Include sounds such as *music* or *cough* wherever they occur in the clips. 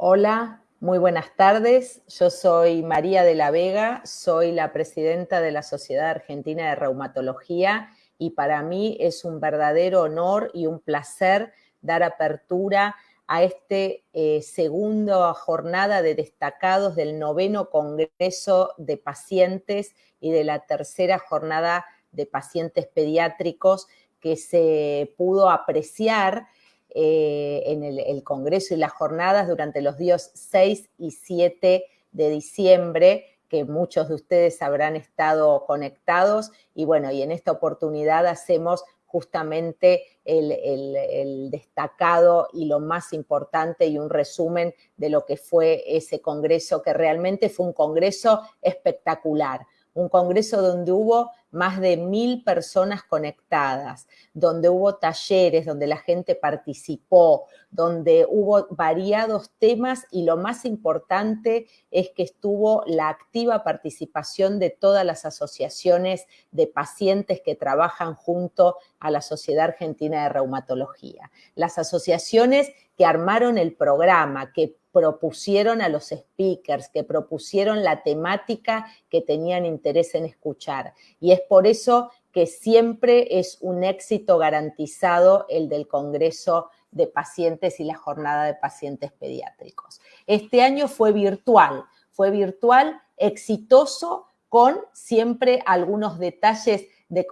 Hola, muy buenas tardes. Yo soy María de la Vega, soy la presidenta de la Sociedad Argentina de Reumatología y para mí es un verdadero honor y un placer dar apertura a este eh, segundo jornada de destacados del noveno Congreso de Pacientes y de la tercera jornada de pacientes pediátricos que se pudo apreciar eh, en el, Congreso y las jornadas durante los días 6 y 7 de diciembre, que muchos de ustedes habrán estado conectados. Y bueno, y en esta oportunidad hacemos justamente el, destacado y lo más importante y un resumen de lo que fue ese congreso, que realmente fue un congreso espectacular, un congreso donde hubo más de mil personas conectadas, donde hubo talleres, donde la gente participó, donde hubo variados temas y lo más importante es que estuvo la activa participación de todas las asociaciones de pacientes que trabajan junto a la Sociedad Argentina de Reumatología. Las asociaciones que armaron el programa, que propusieron a los speakers, que propusieron la temática que tenían interés en escuchar. Y es por eso que siempre es un éxito garantizado el del Congreso de Pacientes y la Jornada de Pacientes Pediátricos. Este año fue virtual, fue virtual, exitoso, con siempre algunos detalles de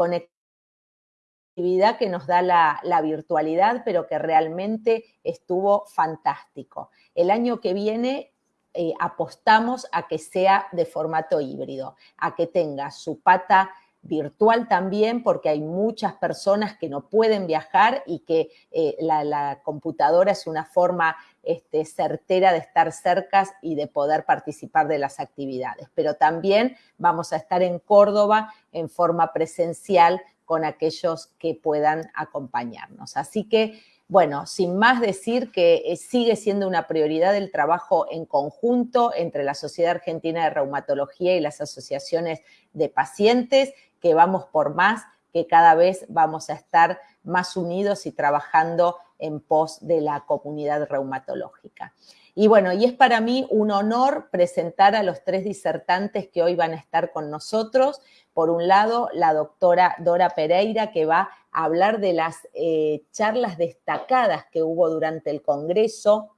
conectividad que nos da la, la, virtualidad, pero que realmente estuvo fantástico. El año que viene eh, apostamos a que sea de formato híbrido, a que tenga su pata virtual también, porque hay muchas personas que no pueden viajar y que eh, la, computadora es una forma este, certera de estar cerca y de poder participar de las actividades. Pero también vamos a estar en Córdoba en forma presencial con aquellos que puedan acompañarnos. Así que bueno, sin más decir que eh, sigue siendo una prioridad el trabajo en conjunto entre la Sociedad Argentina de Reumatología y las asociaciones de pacientes, que vamos por más, que cada vez vamos a estar más unidos y trabajando en pos de la comunidad reumatológica. Y bueno, y es para mí un honor presentar a los tres disertantes que hoy van a estar con nosotros. Por un lado, la doctora Dora Pereira, que va a hablar de las eh, charlas destacadas que hubo durante el Congreso.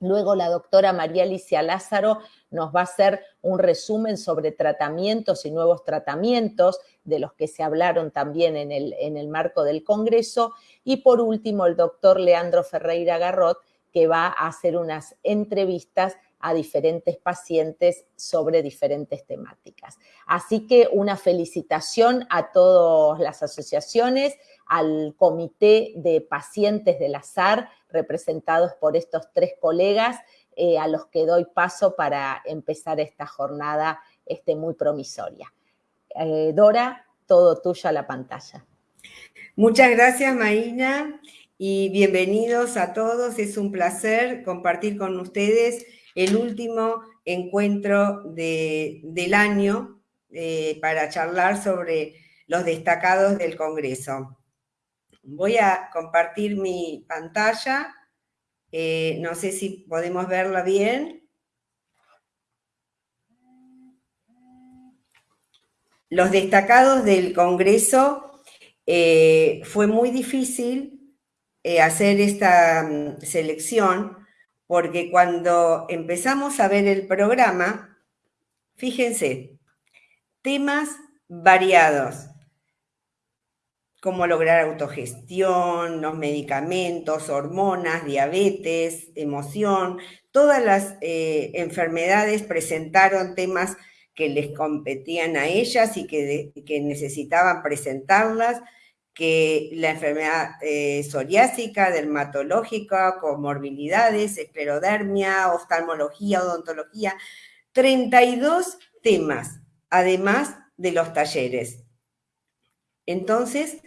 Luego la doctora María Alicia Lázaro nos va a hacer un resumen sobre tratamientos y nuevos tratamientos, de los que se hablaron también en el, en el marco del Congreso. Y por último, el doctor Leandro Ferreira Garrot, que va a hacer unas entrevistas a diferentes pacientes sobre diferentes temáticas. Así que una felicitación a todas las asociaciones, al comité de pacientes del azar, representados por estos tres colegas, eh, a los que doy paso para empezar esta jornada este, muy promisoria. Eh, Dora, todo tuyo a la pantalla. Muchas gracias, Marina, y bienvenidos a todos. Es un placer compartir con ustedes el último encuentro del año eh, para charlar sobre los destacados del Congreso. Voy a compartir mi pantalla. Eh, no sé si podemos verla bien. Los destacados del Congreso, eh, fue muy difícil hacer esta mm, selección porque cuando empezamos a ver el programa, fíjense, temas variados, cómo lograr autogestión, los medicamentos, hormonas, diabetes, emoción, todas las eh, enfermedades presentaron temas que les competían a ellas y que, que necesitaban presentarlas que la enfermedad eh, psoriásica, dermatológica, comorbilidades, esclerodermia, oftalmología, odontología, 32 temas, además de los talleres. Entonces,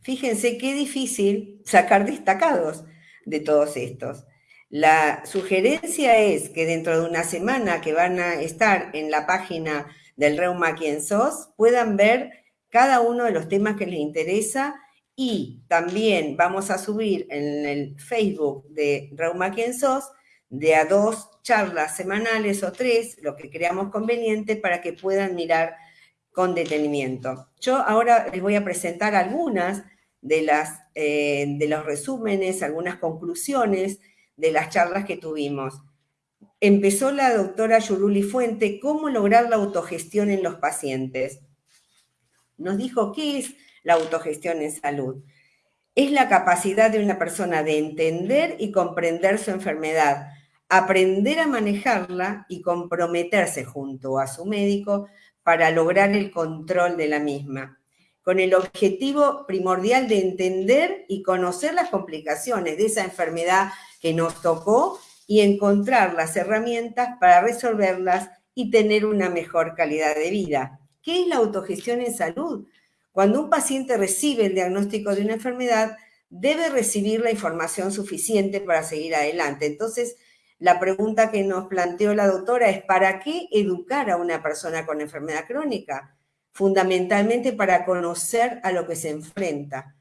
fíjense qué difícil sacar destacados, de todos estos. La sugerencia es que dentro de una semana que van a estar en la página del Reuma Quien Sos, puedan ver cada uno de los temas que les interesa y también vamos a subir en el Facebook de Reuma Quien Sos de a dos charlas semanales o tres, lo que creamos conveniente para que puedan mirar con detenimiento. Yo ahora les voy a presentar algunas de, las, eh, de los resúmenes, algunas conclusiones de las charlas que tuvimos. Empezó la doctora Yuruli Fuente, ¿cómo lograr la autogestión en los pacientes? Nos dijo, ¿qué es la autogestión en salud? Es la capacidad de una persona de entender y comprender su enfermedad, aprender a manejarla y comprometerse junto a su médico para lograr el control de la misma, con el objetivo primordial de entender y conocer las complicaciones de esa enfermedad que nos tocó y encontrar las herramientas para resolverlas y tener una mejor calidad de vida. ¿Qué es la autogestión en salud? Cuando un paciente recibe el diagnóstico de una enfermedad, debe recibir la información suficiente para seguir adelante. Entonces, la pregunta que nos planteó la doctora es, ¿para qué educar a una persona con enfermedad crónica? Fundamentalmente para conocer a lo que se enfrenta,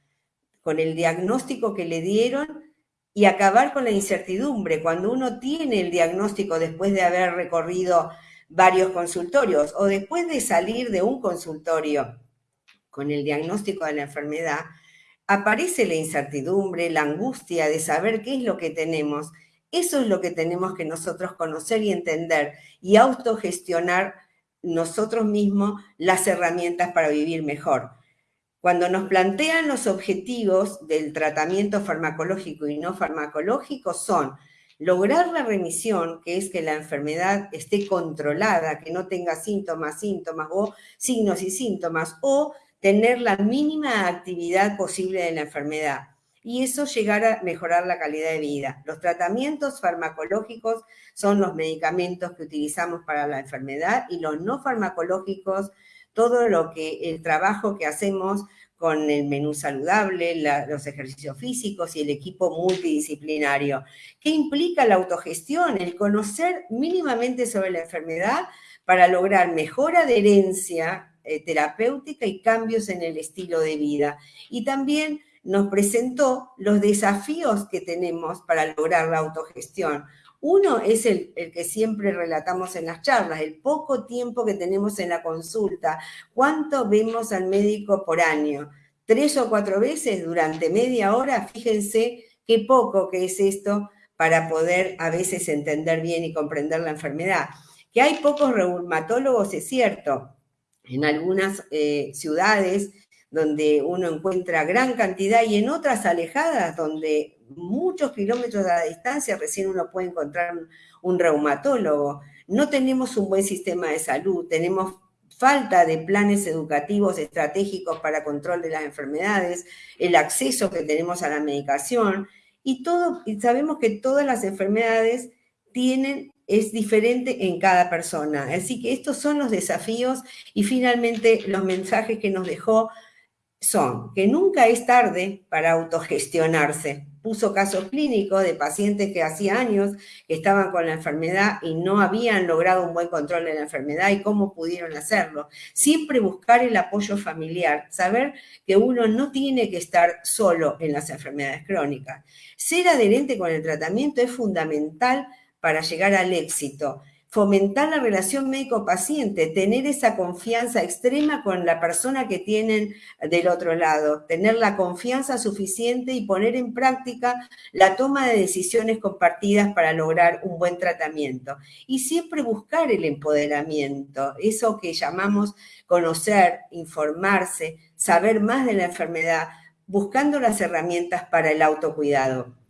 con el diagnóstico que le dieron y acabar con la incertidumbre. Cuando uno tiene el diagnóstico después de haber recorrido varios consultorios o después de salir de un consultorio con el diagnóstico de la enfermedad, aparece la incertidumbre, la angustia de saber qué es lo que tenemos eso es lo que tenemos que nosotros conocer y entender y autogestionar nosotros mismos las herramientas para vivir mejor. Cuando nos plantean los objetivos del tratamiento farmacológico y no farmacológico son lograr la remisión, que es que la enfermedad esté controlada, que no tenga síntomas, síntomas o signos y síntomas, o tener la mínima actividad posible de la enfermedad y eso llegar a mejorar la calidad de vida. Los tratamientos farmacológicos son los medicamentos que utilizamos para la enfermedad y los no farmacológicos, todo lo que el trabajo que hacemos con el menú saludable, los ejercicios físicos y el equipo multidisciplinario. ¿Qué implica la autogestión? El conocer mínimamente sobre la enfermedad para lograr mejor adherencia eh, terapéutica y cambios en el estilo de vida. Y también nos presentó los desafíos que tenemos para lograr la autogestión. Uno es el, que siempre relatamos en las charlas, el poco tiempo que tenemos en la consulta. ¿Cuánto vemos al médico por año? Tres o cuatro veces durante media hora, fíjense qué poco que es esto para poder a veces entender bien y comprender la enfermedad. Que hay pocos reumatólogos, es cierto. En algunas eh, ciudades donde uno encuentra gran cantidad y en otras alejadas donde muchos kilómetros de distancia recién uno puede encontrar un, reumatólogo. No tenemos un buen sistema de salud, tenemos falta de planes educativos estratégicos para control de las enfermedades, el acceso que tenemos a la medicación y todo y sabemos que todas las enfermedades tienen es diferente en cada persona. Así que estos son los desafíos y finalmente los mensajes que nos dejó son que nunca es tarde para autogestionarse. Puso casos clínicos de pacientes que hacía años que estaban con la enfermedad y no habían logrado un buen control de la enfermedad y cómo pudieron hacerlo. Siempre buscar el apoyo familiar, saber que uno no tiene que estar solo en las enfermedades crónicas. Ser adherente con el tratamiento es fundamental para llegar al éxito fomentar la relación médico-paciente, tener esa confianza extrema con la persona que tienen del otro lado, tener la confianza suficiente y poner en práctica la toma de decisiones compartidas para lograr un buen tratamiento. Y siempre buscar el empoderamiento, eso que llamamos conocer, informarse, saber más de la enfermedad, buscando las herramientas para el autocuidado.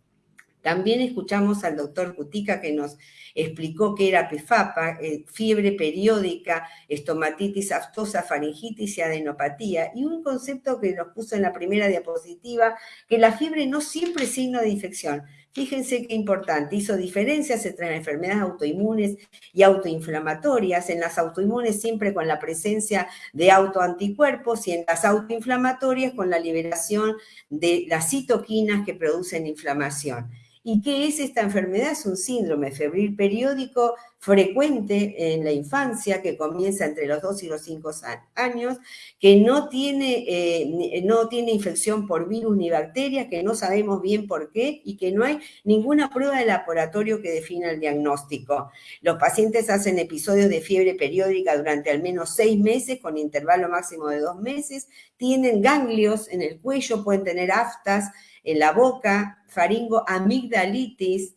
También escuchamos al doctor Cutica que nos explicó que era PFAPA, eh, fiebre periódica, estomatitis aftosa, faringitis y adenopatía. Y un concepto que nos puso en la primera diapositiva, que la fiebre no siempre es signo de infección. Fíjense qué importante, hizo diferencias entre enfermedades autoinmunes y autoinflamatorias. En las autoinmunes siempre con la presencia de autoanticuerpos y en las autoinflamatorias con la liberación de las citoquinas que producen inflamación. ¿Y qué es esta enfermedad? Es un síndrome febril periódico frecuente en la infancia que comienza entre los 2 y los 5 años, que no tiene, eh, no tiene infección por virus ni bacterias, que no sabemos bien por qué y que no hay ninguna prueba de laboratorio que defina el diagnóstico. Los pacientes hacen episodios de fiebre periódica durante al menos seis meses con intervalo máximo de dos meses, tienen ganglios en el cuello, pueden tener aftas, en la boca, faringo, amigdalitis,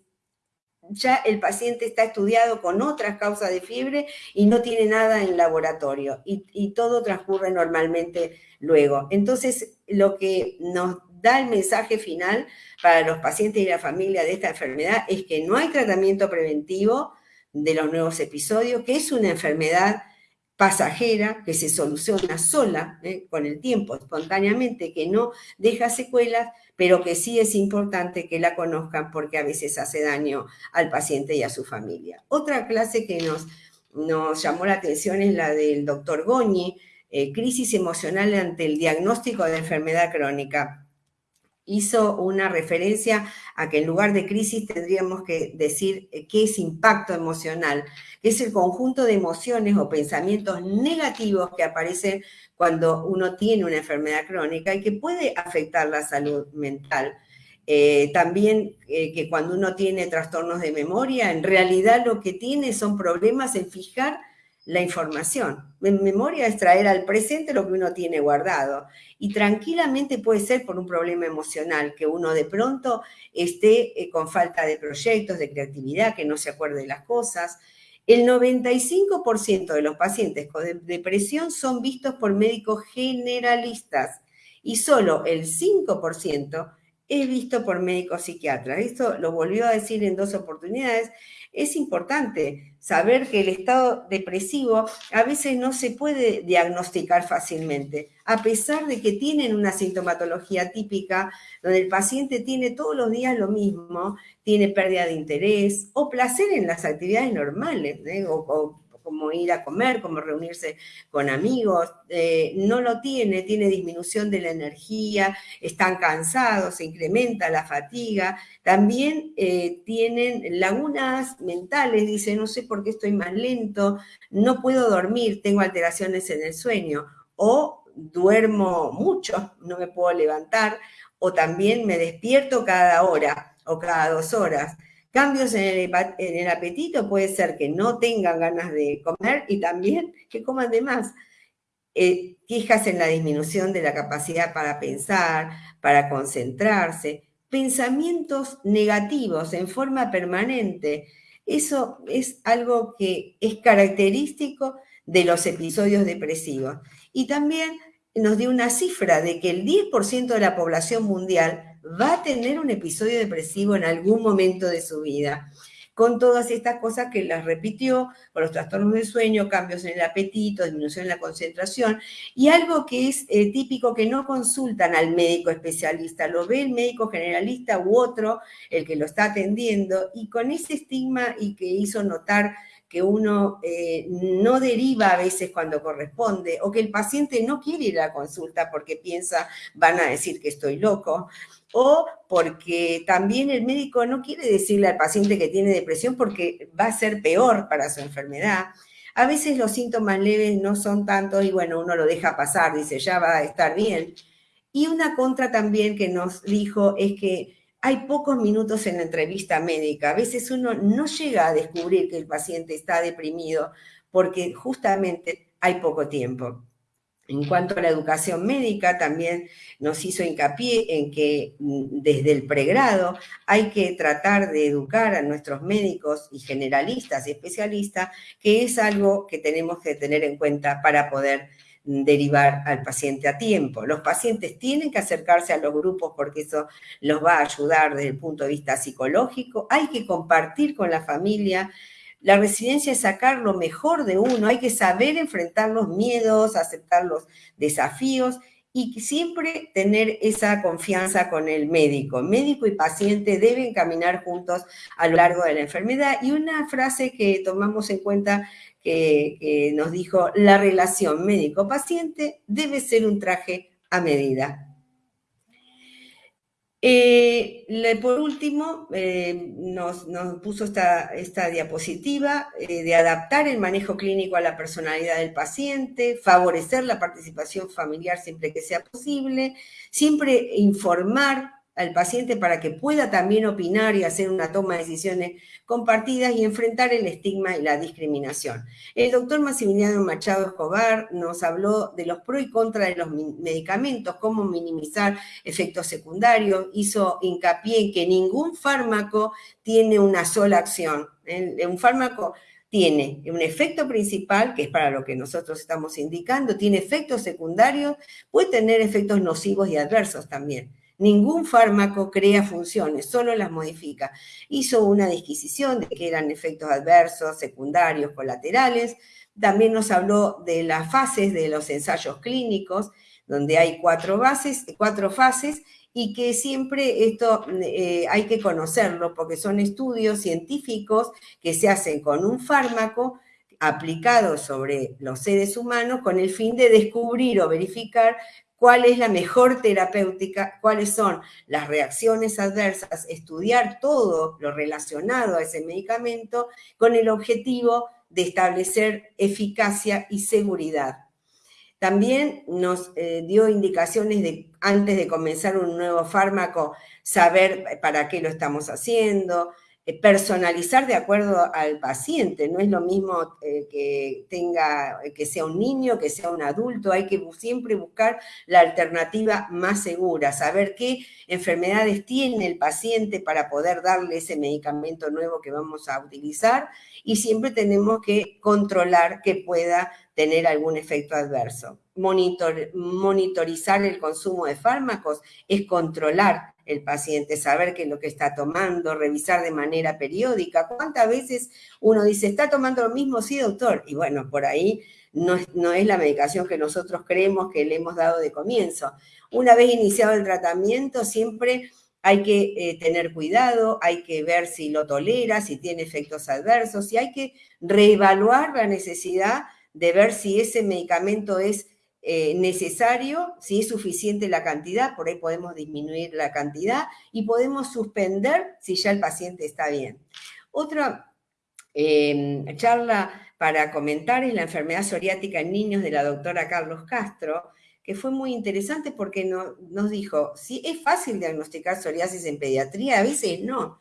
ya el paciente está estudiado con otras causas de fiebre y no tiene nada en laboratorio y, todo transcurre normalmente luego. Entonces, lo que nos da el mensaje final para los pacientes y la familia de esta enfermedad es que no hay tratamiento preventivo de los nuevos episodios, que es una enfermedad pasajera que se soluciona sola ¿eh? con el tiempo, espontáneamente, que no deja secuelas, pero que sí es importante que la conozcan porque a veces hace daño al paciente y a su familia. Otra clase que nos, nos llamó la atención es la del doctor Goñi, eh, crisis emocional ante el diagnóstico de enfermedad crónica hizo una referencia a que en lugar de crisis tendríamos que decir eh, qué es impacto emocional, que es el conjunto de emociones o pensamientos negativos que aparecen cuando uno tiene una enfermedad crónica y que puede afectar la salud mental. Eh, también eh, que cuando uno tiene trastornos de memoria, en realidad lo que tiene son problemas en fijar la información. Memoria es traer al presente lo que uno tiene guardado. Y tranquilamente puede ser por un problema emocional, que uno de pronto esté eh, con falta de proyectos, de creatividad, que no se acuerde de las cosas. El 95% de los pacientes con depresión son vistos por médicos generalistas y solo el 5% es visto por médicos psiquiatras. Esto lo volvió a decir en dos oportunidades es importante saber que el estado depresivo a veces no se puede diagnosticar fácilmente, a pesar de que tienen una sintomatología típica donde el paciente tiene todos los días lo mismo, tiene pérdida de interés o placer en las actividades normales, ¿eh? o como ir a comer, como reunirse con amigos, eh, no lo tiene, tiene disminución de la energía, están cansados, se incrementa la fatiga, también eh, tienen lagunas mentales, dice, no sé por qué estoy más lento, no puedo dormir, tengo alteraciones en el sueño, o duermo mucho, no me puedo levantar, o también me despierto cada hora o cada dos horas. Cambios en el, apetito puede ser que no tengan ganas de comer y también que coman de más. Eh, quejas en la disminución de la capacidad para pensar, para concentrarse, pensamientos negativos en forma permanente. Eso es algo que es característico de los episodios depresivos. Y también nos dio una cifra de que el 10% de la población mundial va a tener un episodio depresivo en algún momento de su vida, con todas estas cosas que las repitió, con los trastornos del sueño, cambios en el apetito, disminución en la concentración, y algo que es eh, típico que no consultan al médico especialista, lo ve el médico generalista u otro, el que lo está atendiendo, y con ese estigma y que hizo notar que uno eh, no deriva a veces cuando corresponde, o que el paciente no quiere ir a la consulta porque piensa, van a decir que estoy loco, o porque también el médico no quiere decirle al paciente que tiene depresión porque va a ser peor para su enfermedad. A veces los síntomas leves no son tantos y bueno, uno lo deja pasar, dice, ya va a estar bien. Y una contra también que nos dijo es que hay pocos minutos en la entrevista médica. A veces uno no llega a descubrir que el paciente está deprimido porque justamente hay poco tiempo. En cuanto a la educación médica, también nos hizo hincapié en que mm, desde el pregrado hay que tratar de educar a nuestros médicos y generalistas y especialistas, que es algo que tenemos que tener en cuenta para poder mm, derivar al paciente a tiempo. Los pacientes tienen que acercarse a los grupos porque eso los va a ayudar desde el punto de vista psicológico. Hay que compartir con la familia la resiliencia es sacar lo mejor de uno, hay que saber enfrentar los miedos, aceptar los desafíos y siempre tener esa confianza con el médico. Médico y paciente deben caminar juntos a lo largo de la enfermedad. Y una frase que tomamos en cuenta que, nos dijo, la relación médico-paciente debe ser un traje a medida. Eh, por último, eh, nos, puso esta, diapositiva eh, de adaptar el manejo clínico a la personalidad del paciente, favorecer la participación familiar siempre que sea posible, siempre informar al paciente para que pueda también opinar y hacer una toma de decisiones compartidas y enfrentar el estigma y la discriminación. El doctor Maximiliano Machado Escobar nos habló de los pros y contras de los medicamentos, cómo minimizar efectos secundarios, hizo hincapié en que ningún fármaco tiene una sola acción. Un fármaco tiene un efecto principal, que es para lo que nosotros estamos indicando, tiene efectos secundarios, puede tener efectos nocivos y adversos también. Ningún fármaco crea funciones, solo las modifica. Hizo una disquisición de que eran efectos adversos, secundarios, colaterales. También nos habló de las fases de los ensayos clínicos, donde hay cuatro, fases y que siempre esto eh, hay que conocerlo porque son estudios científicos que se hacen con un fármaco aplicado sobre los seres humanos con el fin de descubrir o verificar cuál es la mejor terapéutica, cuáles son las reacciones adversas, estudiar todo lo relacionado a ese medicamento con el objetivo de establecer eficacia y seguridad. También nos eh, dio indicaciones de, antes de comenzar un nuevo fármaco, saber para qué lo estamos haciendo, personalizar de acuerdo al paciente. No es lo mismo eh, que tenga, que sea un niño, que sea un adulto. Hay que siempre buscar la alternativa más segura, saber qué enfermedades tiene el paciente para poder darle ese medicamento nuevo que vamos a utilizar y siempre tenemos que controlar que pueda tener algún efecto adverso. monitorizar el consumo de fármacos es controlar el paciente, saber qué es lo que está tomando, revisar de manera periódica. ¿Cuántas veces uno dice, está tomando lo mismo? Sí, doctor. Y bueno, por ahí no es, no es la medicación que nosotros creemos que le hemos dado de comienzo. Una vez iniciado el tratamiento, siempre hay que eh, tener cuidado, hay que ver si lo tolera, si tiene efectos adversos, y hay que reevaluar la necesidad de ver si ese medicamento es eh, necesario, si es suficiente la cantidad, por ahí podemos disminuir la cantidad y podemos suspender si ya el paciente está bien. Otra em, charla para comentar es la enfermedad psoriática en niños de la doctora Carlos Castro, que fue muy interesante porque nos dijo, si es fácil diagnosticar psoriasis en pediatría, a veces no.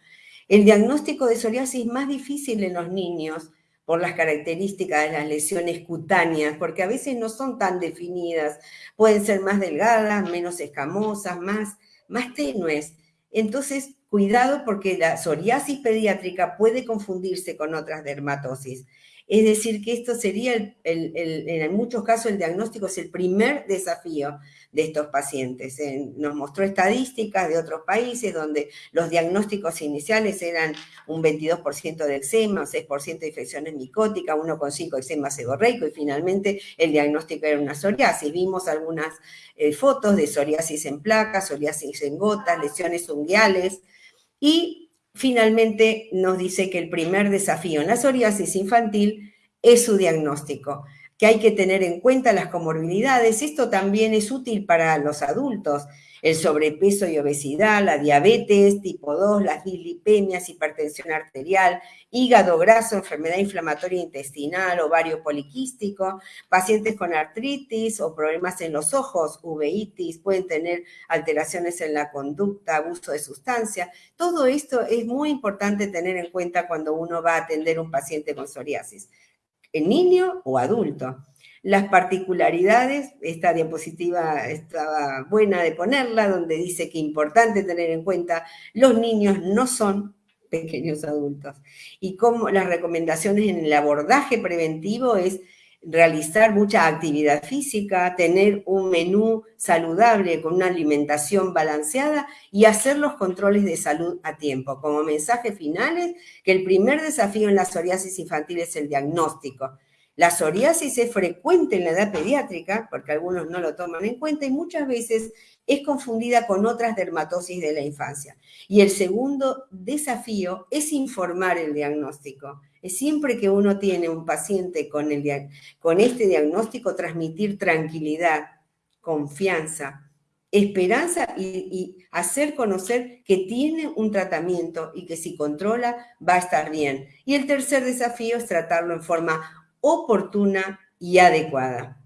El diagnóstico de psoriasis es más difícil en los niños por las características de las lesiones cutáneas, porque a veces no son tan definidas, pueden ser más delgadas, menos escamosas, más, más tenues. Entonces, cuidado porque la psoriasis pediátrica puede confundirse con otras dermatosis. Es decir, que esto sería, en muchos casos, el diagnóstico es el primer desafío de estos pacientes. nos mostró estadísticas de otros países donde los diagnósticos iniciales eran un 22% de eczema, 6% de infecciones micóticas, 1,5% eczema seborreico y finalmente el diagnóstico era una psoriasis. Vimos algunas eh, fotos de psoriasis en placas, psoriasis en gotas, lesiones unguiales y finalmente nos dice que el primer desafío en la psoriasis infantil es su diagnóstico, que hay que tener en cuenta las comorbilidades. Esto también es útil para los adultos el sobrepeso y obesidad, la diabetes tipo 2, las dislipemias, hipertensión arterial, hígado graso, enfermedad inflamatoria intestinal, ovario poliquístico, pacientes con artritis o problemas en los ojos, uveitis, pueden tener alteraciones en la conducta, abuso de sustancias. Todo esto es muy importante tener en cuenta cuando uno va a atender un paciente con psoriasis, en niño o adulto las particularidades, esta diapositiva estaba buena de ponerla, donde dice que importante tener en cuenta, los niños no son pequeños adultos. Y como las recomendaciones en el abordaje preventivo es realizar mucha actividad física, tener un menú saludable con una alimentación balanceada y hacer los controles de salud a tiempo. Como mensaje finales, que el primer desafío en la psoriasis infantil es el diagnóstico La psoriasis es frecuente en la edad pediátrica, porque algunos no lo toman en cuenta, y muchas veces es confundida con otras dermatosis de la infancia. Y el segundo desafío es informar el diagnóstico. Siempre que uno tiene un paciente con este diagnóstico, transmitir tranquilidad, confianza, esperanza y, y, hacer conocer que tiene un tratamiento y que si controla va a estar bien. Y el tercer desafío es tratarlo en forma oportuna y adecuada.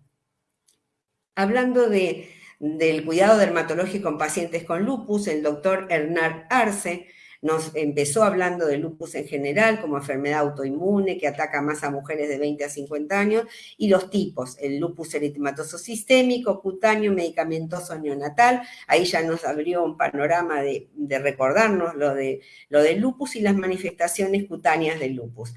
Hablando de del cuidado dermatológico en pacientes con lupus, el doctor Hernán Arce nos empezó hablando de lupus en general como enfermedad autoinmune que ataca más a mujeres de 20 a 50 años y los tipos, el lupus eritematoso sistémico, cutáneo, medicamentoso neonatal. Ahí ya nos abrió un panorama de, recordarnos lo, de, lo del lupus y las manifestaciones cutáneas del lupus.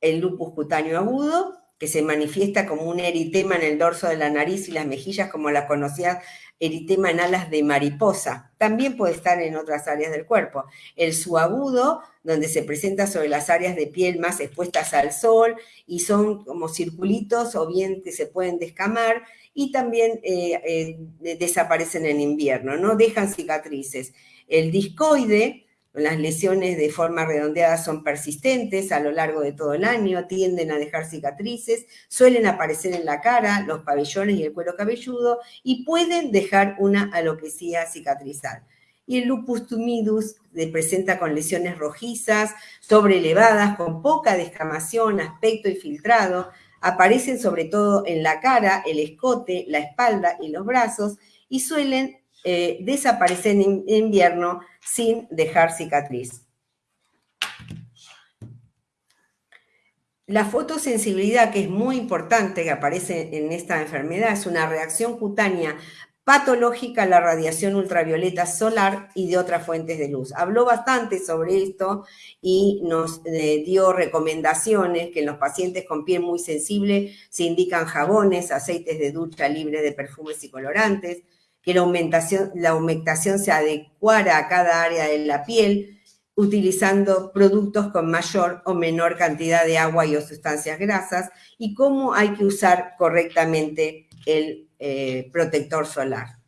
El lupus cutáneo agudo, que se manifiesta como un eritema en el dorso de la nariz y las mejillas, como la conocía eritema en alas de mariposa. También puede estar en otras áreas del cuerpo. El suagudo, donde se presenta sobre las áreas de piel más expuestas al sol y son como circulitos o bien que se pueden descamar y también eh, eh, desaparecen en invierno, no dejan cicatrices. El discoide, las lesiones de forma redondeada son persistentes a lo largo de todo el año, tienden a dejar cicatrices, suelen aparecer en la cara, los pabellones y el cuero cabelludo y pueden dejar una alopecia cicatrizal. Y el lupus tumidus se presenta con lesiones rojizas, sobreelevadas, con poca descamación, aspecto infiltrado, aparecen sobre todo en la cara, el escote, la espalda y los brazos y suelen eh, desaparecer en invierno sin dejar cicatriz. La fotosensibilidad, que es muy importante, que aparece en esta enfermedad, es una reacción cutánea patológica a la radiación ultravioleta solar y de otras fuentes de luz. Habló bastante sobre esto y nos eh, dio recomendaciones que en los pacientes con piel muy sensible se indican jabones, aceites de ducha libres de perfumes y colorantes, que la aumentación, la humectación se adecuara a cada área de la piel, utilizando productos con mayor o menor cantidad de agua y o sustancias grasas, y cómo hay que usar correctamente el eh, protector solar.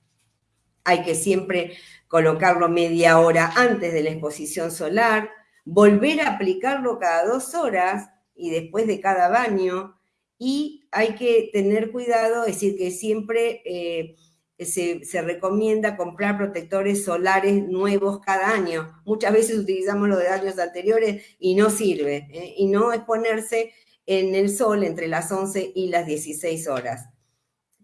Hay que siempre colocarlo media hora antes de la exposición solar, volver a aplicarlo cada dos horas y después de cada baño, y hay que tener cuidado, es decir, que siempre... Eh, se, recomienda comprar protectores solares nuevos cada año. Muchas veces utilizamos los de años anteriores y no sirve. ¿eh? Y no exponerse en el sol entre las 11 y las 16 horas.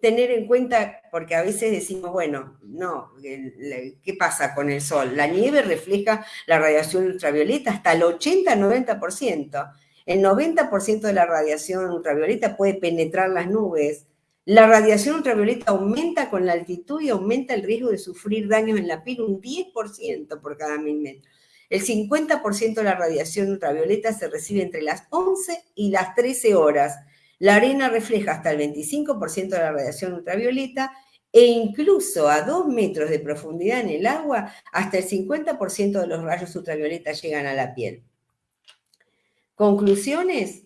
Tener en cuenta, porque a veces decimos, bueno, no, ¿qué pasa con el sol? La nieve refleja la radiación ultravioleta hasta el 80-90%. El 90% de la radiación ultravioleta puede penetrar las nubes, la radiación ultravioleta aumenta con la altitud y aumenta el riesgo de sufrir daños en la piel un 10% por cada mil metros. El 50% de la radiación ultravioleta se recibe entre las 11 y las 13 horas. La arena refleja hasta el 25% de la radiación ultravioleta e incluso a 2 metros de profundidad en el agua, hasta el 50% de los rayos ultravioleta llegan a la piel. Conclusiones,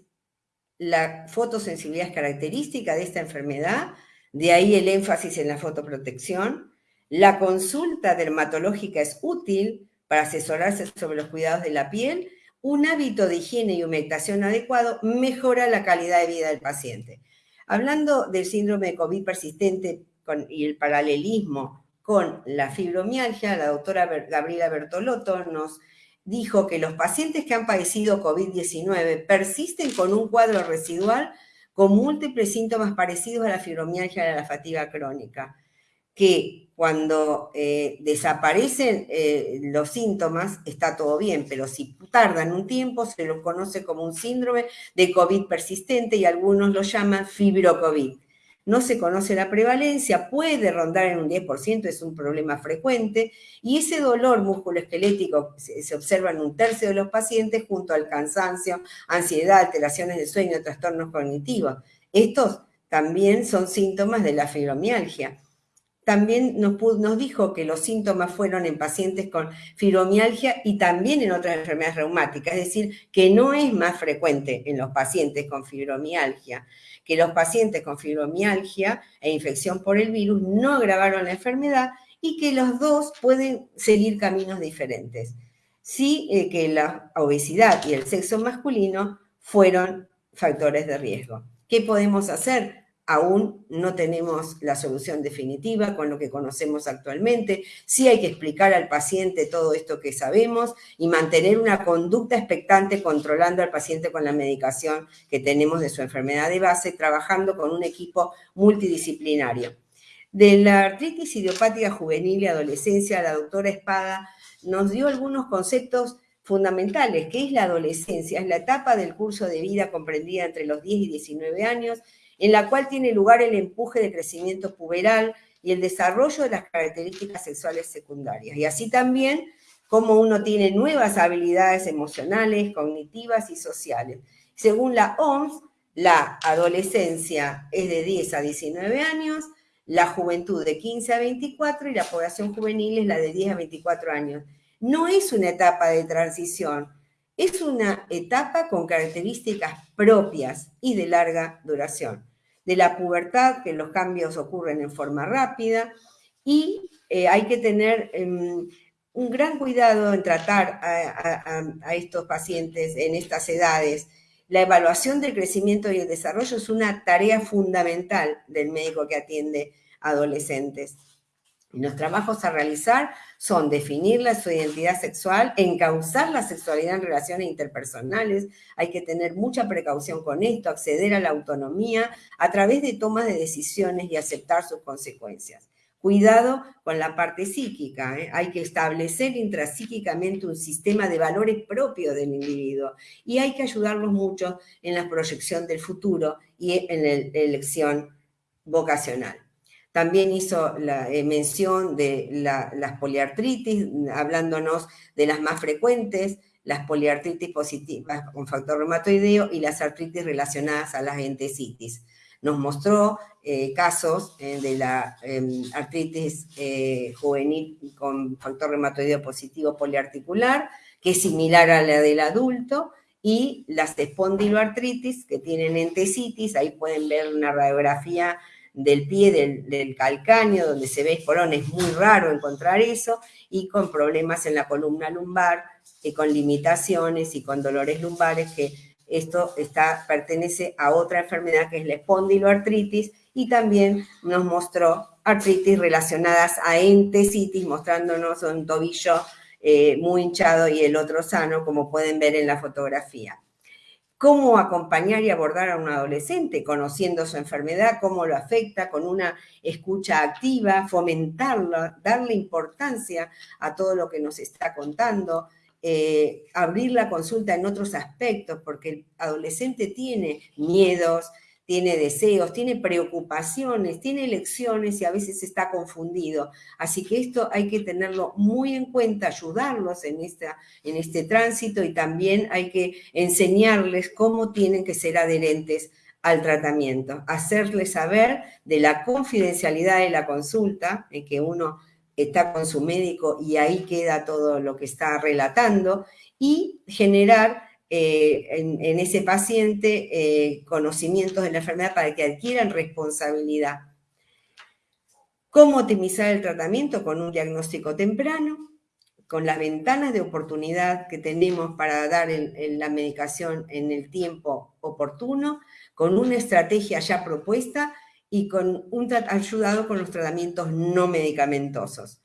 la fotosensibilidad es característica de esta enfermedad, de ahí el énfasis en la fotoprotección. La consulta dermatológica es útil para asesorarse sobre los cuidados de la piel. Un hábito de higiene y humectación adecuado mejora la calidad de vida del paciente. Hablando del síndrome de COVID persistente y el paralelismo con la fibromialgia, la doctora Gabriela Bertolotto nos dijo que los pacientes que han padecido COVID-19 persisten con un cuadro residual con múltiples síntomas parecidos a la fibromialgia y a la fatiga crónica, que cuando eh, desaparecen eh, los síntomas está todo bien, pero si tardan un tiempo se lo conoce como un síndrome de COVID persistente y algunos lo llaman fibrocovid no se conoce la prevalencia, puede rondar en un 10%, es un problema frecuente, y ese dolor musculoesquelético se, observa en un tercio de los pacientes junto al cansancio, ansiedad, alteraciones de sueño, trastornos cognitivos. Estos también son síntomas de la fibromialgia. también nos, nos, dijo que los síntomas fueron en pacientes con fibromialgia y también en otras enfermedades reumáticas, es decir, que no es más frecuente en los pacientes con fibromialgia, que los pacientes con fibromialgia e infección por el virus no agravaron la enfermedad y que los dos pueden seguir caminos diferentes. Sí eh, que la obesidad y el sexo masculino fueron factores de riesgo. ¿Qué podemos hacer? Aún no tenemos la solución definitiva con lo que conocemos actualmente. Sí hay que explicar al paciente todo esto que sabemos y mantener una conducta expectante controlando al paciente con la medicación que tenemos de su enfermedad de base, trabajando con un equipo multidisciplinario. De la artritis idiopática juvenil y adolescencia, la doctora Espada nos dio algunos conceptos fundamentales, que es la adolescencia, es la etapa del curso de vida comprendida entre los 10 y 19 años, en la cual tiene lugar el empuje de crecimiento puberal y el desarrollo de las características sexuales secundarias. Y así también como uno tiene nuevas habilidades emocionales, cognitivas y sociales. Según la OMS, la adolescencia es de 10 a 19 años, la juventud de 15 a 24 y la población juvenil es la de 10 a 24 años. No es una etapa de transición, es una etapa con características propias y de larga duración de la pubertad, que los cambios ocurren en forma rápida, y eh, hay que tener em, un gran cuidado en tratar a, estos pacientes en estas edades. La evaluación del crecimiento y el desarrollo es una tarea fundamental del médico que atiende adolescentes. Los trabajos a realizar son definir la, su identidad sexual, encauzar la sexualidad en relaciones interpersonales, hay que tener mucha precaución con esto, acceder a la autonomía a través de tomas de decisiones y aceptar sus consecuencias. Cuidado con la parte psíquica, ¿eh? hay que establecer intrapsíquicamente un sistema de valores propio del individuo y hay que ayudarlos mucho en la proyección del futuro y en la elección vocacional. También hizo la eh, mención de las poliartritis, hablándonos de las más frecuentes, las poliartritis positivas con factor reumatoideo y las artritis relacionadas a las entesitis. Nos mostró eh, casos eh, de la em, artritis juvenil con factor reumatoideo positivo poliarticular, que es similar a la del adulto, y las espondiloartritis que tienen entesitis, ahí pueden ver una radiografía del pie del, calcáneo, donde se ve espolón, es muy raro encontrar eso, y con problemas en la columna lumbar, y con limitaciones y con dolores lumbares, que esto está, pertenece a otra enfermedad que es la espondiloartritis, y también nos mostró artritis relacionadas a entesitis, mostrándonos un tobillo eh, muy hinchado y el otro sano, como pueden ver en la fotografía cómo acompañar y abordar a un adolescente, conociendo su enfermedad, cómo lo afecta, con una escucha activa, fomentarlo, darle importancia a todo lo que nos está contando, eh, abrir la consulta en otros aspectos, porque el adolescente tiene miedos, tiene deseos, tiene preocupaciones, tiene elecciones y a veces está confundido. Así que esto hay que tenerlo muy en cuenta, ayudarlos en, esta, en este tránsito y también hay que enseñarles cómo tienen que ser adherentes al tratamiento, hacerles saber de la confidencialidad de la consulta, en que uno está con su médico y ahí queda todo lo que está relatando, y generar eh, en, ese paciente eh, conocimientos de la enfermedad para que adquieran responsabilidad. ¿Cómo optimizar el tratamiento? Con un diagnóstico temprano, con las ventanas de oportunidad que tenemos para dar la medicación en el tiempo oportuno, con una estrategia ya propuesta y con un ayudado con los tratamientos no medicamentosos.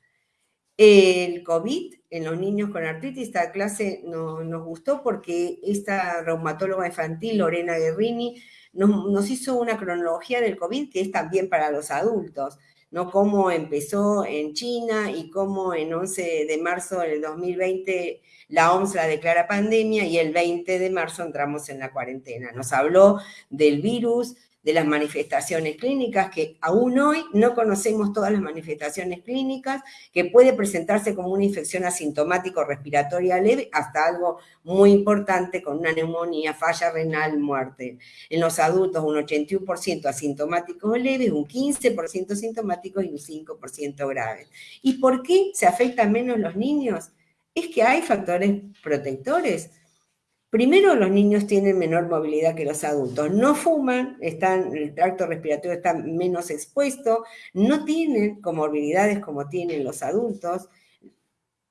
El COVID en los niños con artritis, esta clase nos gustó porque esta reumatóloga infantil, Lorena Guerrini, nos, hizo una cronología del COVID que es también para los adultos, ¿no? Cómo empezó en China y cómo en 11 de marzo del 2020 la OMS la declara pandemia y el 20 de marzo entramos en la cuarentena. Nos habló del virus, de las manifestaciones clínicas, que aún hoy no conocemos todas las manifestaciones clínicas, que puede presentarse como una infección asintomático respiratoria leve hasta algo muy importante con una neumonía, falla renal, muerte. En los adultos un 81% asintomáticos leves, un 15% sintomáticos y un 5% graves. ¿Y por qué se afectan menos los niños? Es que hay factores protectores Primero, los niños tienen menor movilidad que los adultos. No fuman, están, el tracto respiratorio está menos expuesto, no tienen comorbilidades como tienen los adultos.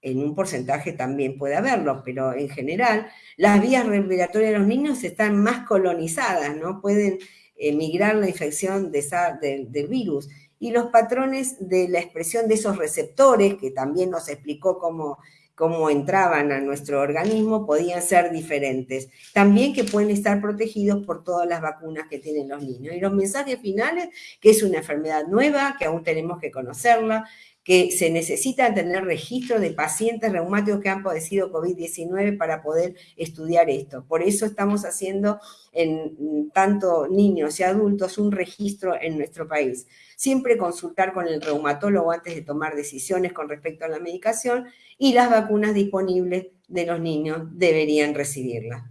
En un porcentaje también puede haberlo, pero en general las vías respiratorias de los niños están más colonizadas, ¿no? Pueden emigrar la infección del virus. Y los patrones de la expresión de esos receptores, que también nos explicó cómo cómo entraban a nuestro organismo podían ser diferentes. También que pueden estar protegidos por todas las vacunas que tienen los niños. Y los mensajes finales, que es una enfermedad nueva, que aún tenemos que conocerla, que se necesita tener registro de pacientes reumáticos que han padecido COVID-19 para poder estudiar esto. Por eso estamos haciendo en tanto niños y adultos un registro en nuestro país. Siempre consultar con el reumatólogo antes de tomar decisiones con respecto a la medicación y las vacunas disponibles de los niños deberían recibirlas.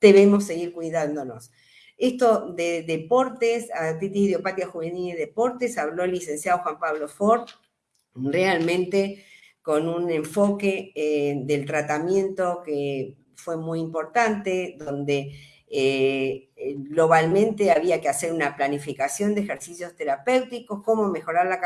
Debemos seguir cuidándonos. Esto de deportes, artritis idiopatía juvenil y deportes, habló el licenciado Juan Pablo Ford, realmente con un enfoque eh, del tratamiento que fue muy importante, donde eh, globalmente había que hacer una planificación de ejercicios terapéuticos, cómo mejorar la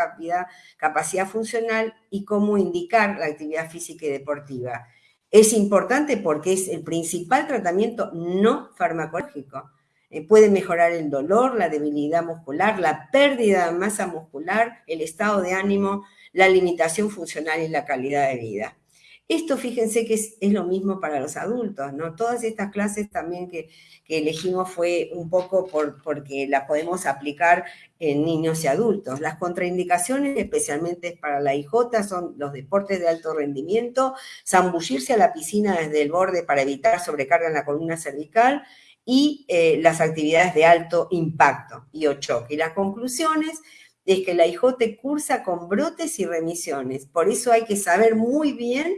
capacidad funcional y cómo indicar la actividad física y deportiva. Es importante porque es el principal tratamiento no farmacológico. Eh, puede mejorar el dolor, la debilidad muscular, la pérdida de masa muscular, el estado de ánimo, la limitación funcional y la calidad de vida. Esto fíjense que es, lo mismo para los adultos, ¿no? Todas estas clases también que, elegimos fue un poco por, porque las podemos aplicar en niños y adultos. Las contraindicaciones, especialmente para la IJ, son los deportes de alto rendimiento, zambullirse a la piscina desde el borde para evitar sobrecarga en la columna cervical y eh, las actividades de alto impacto y o choque. Y las conclusiones es que la IJ cursa con brotes y remisiones. Por eso hay que saber muy bien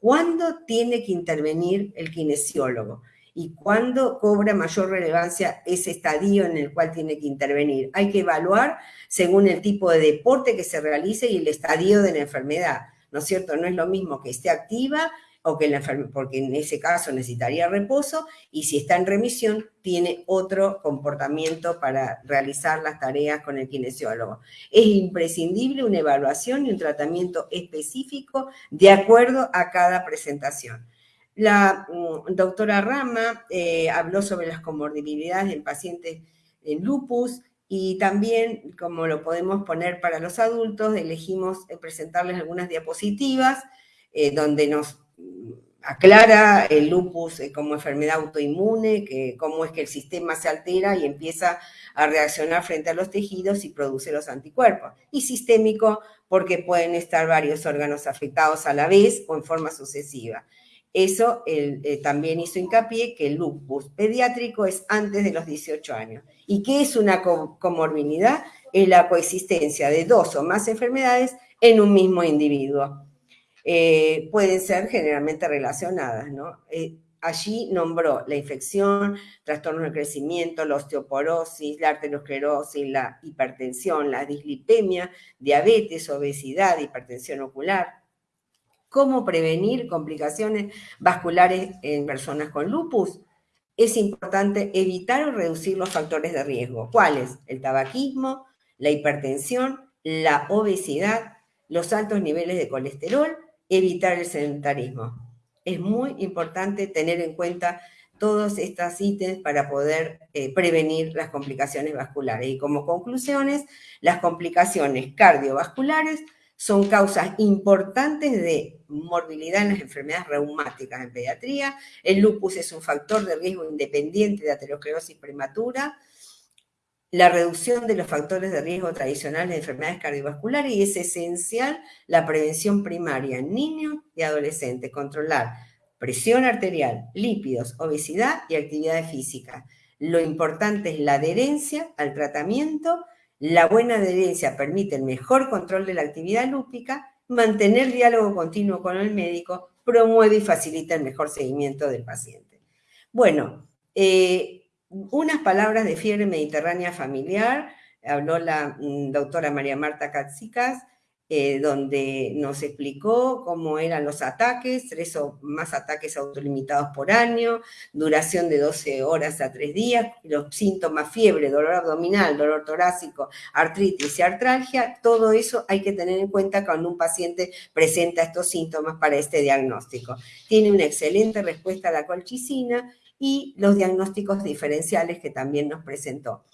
cuándo tiene que intervenir el kinesiólogo y cuándo cobra mayor relevancia ese estadio en el cual tiene que intervenir. Hay que evaluar según el tipo de deporte que se realice y el estadio de la enfermedad. ¿No es cierto? No es lo mismo que esté activa o que la porque en ese caso necesitaría reposo, y si está en remisión, tiene otro comportamiento para realizar las tareas con el kinesiólogo. Es imprescindible una evaluación y un tratamiento específico de acuerdo a cada presentación. La mm, doctora Rama eh, habló sobre las comorbilidades en pacientes en lupus, y también, como lo podemos poner para los adultos, elegimos eh, presentarles algunas diapositivas eh, donde nos aclara el lupus eh, como enfermedad autoinmune, que cómo es que el sistema se altera y empieza a reaccionar frente a los tejidos y produce los anticuerpos. Y sistémico porque pueden estar varios órganos afectados a la vez o en forma sucesiva. Eso eh, también hizo hincapié que el lupus pediátrico es antes de los 18 años. ¿Y qué es una comorbilidad? Es la coexistencia de dos o más enfermedades en un mismo individuo. Eh, pueden ser generalmente relacionadas. Eh, allí nombró la infección, trastornos de crecimiento, la osteoporosis, la arteriosclerosis, la hipertensión, la dislipemia, diabetes, obesidad, hipertensión ocular. ¿Cómo prevenir complicaciones vasculares en personas con lupus? Es importante evitar o reducir los factores de riesgo. ¿Cuáles? El tabaquismo, la hipertensión, la obesidad, los altos niveles de colesterol evitar el sedentarismo. Es muy importante tener en cuenta todos estos ítems para poder eh, prevenir las complicaciones vasculares. Y como conclusiones, las complicaciones cardiovasculares son causas importantes de morbilidad en las enfermedades reumáticas en pediatría. El lupus es un factor de riesgo independiente de aterosclerosis prematura la reducción de los factores de riesgo tradicionales de enfermedades cardiovasculares y es esencial la prevención primaria en niños y adolescentes, controlar presión arterial, lípidos, obesidad y actividad física. Lo importante es la adherencia al tratamiento. La buena adherencia permite el mejor control de la actividad lúpica, mantener diálogo continuo con el médico, promueve y facilita el mejor seguimiento del paciente. Bueno, eh, unas palabras de fiebre mediterránea familiar, habló la mm, doctora María Marta Katsikas, eh, donde nos explicó cómo eran los ataques, tres o más ataques autolimitados por año, duración de 12 horas a 3 días, los síntomas, fiebre, dolor abdominal, dolor torácico, artritis y artralgia, todo eso hay que tener en cuenta cuando un paciente presenta estos síntomas para este diagnóstico. Tiene una excelente respuesta a la colchicina y los diagnósticos diferenciales que también nos presentó,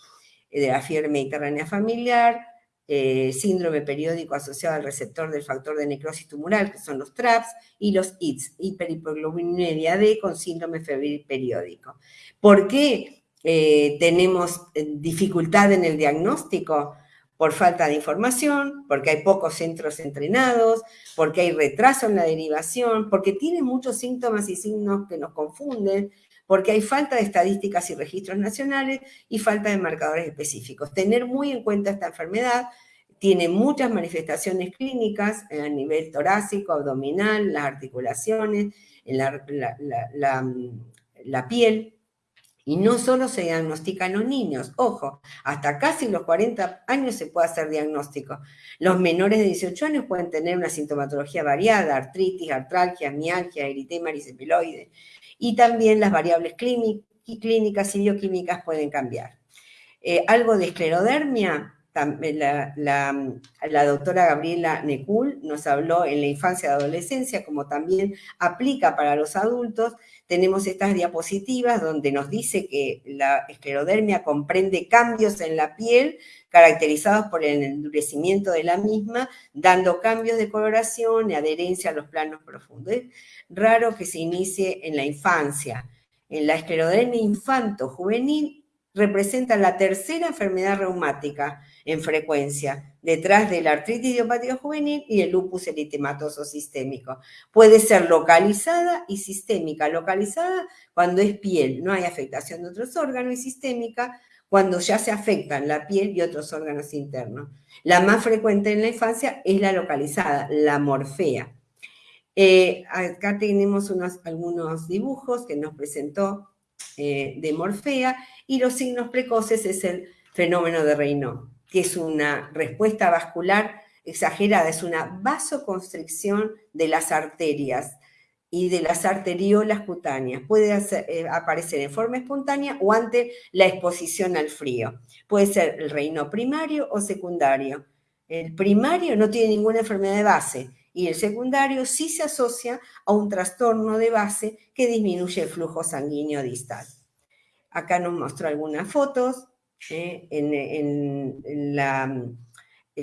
eh, de la fiebre mediterránea familiar, eh, síndrome periódico asociado al receptor del factor de necrosis tumoral, que son los TRAPS, y los ITS, hiperhipoglobinuria D con síndrome febril periódico. ¿Por qué eh, tenemos dificultad en el diagnóstico? Por falta de información, porque hay pocos centros entrenados, porque hay retraso en la derivación, porque tiene muchos síntomas y signos que nos confunden, porque hay falta de estadísticas y registros nacionales y falta de marcadores específicos. Tener muy en cuenta esta enfermedad, tiene muchas manifestaciones clínicas a nivel torácico, abdominal, las articulaciones, en la, piel, y no solo se diagnostica en los niños, ojo, hasta casi los 40 años se puede hacer diagnóstico. Los menores de 18 años pueden tener una sintomatología variada, artritis, artralgia, mialgia, eritema ericepiloide y también las variables clínicas y bioquímicas pueden cambiar. Eh, algo de esclerodermia, la, la, doctora Gabriela Necul nos habló en la infancia y adolescencia, como también aplica para los adultos. Tenemos estas diapositivas donde nos dice que la esclerodermia comprende cambios en la piel caracterizados por el endurecimiento de la misma, dando cambios de coloración y adherencia a los planos profundos. Es raro que se inicie en la infancia. En la esclerodermia infanto-juvenil representa la tercera enfermedad reumática en frecuencia, detrás de la artritis idiopática juvenil y el lupus eritematoso sistémico. Puede ser localizada y sistémica. Localizada cuando es piel, no hay afectación de otros órganos, y sistémica cuando ya se afectan la piel y otros órganos internos. La más frecuente en la infancia es la localizada, la morfea. Eh, acá tenemos unos, algunos dibujos que nos presentó eh, de morfea y los signos precoces es el fenómeno de Raynaud, que es una respuesta vascular exagerada, es una vasoconstricción de las arterias y de las arteriolas cutáneas. Puede eh, aparecer en forma espontánea o ante la exposición al frío. Puede ser el reino primario o secundario. El primario no tiene ninguna enfermedad de base y el secundario sí se asocia a un trastorno de base que disminuye el flujo sanguíneo distal. Acá nos mostró algunas fotos eh, en, la,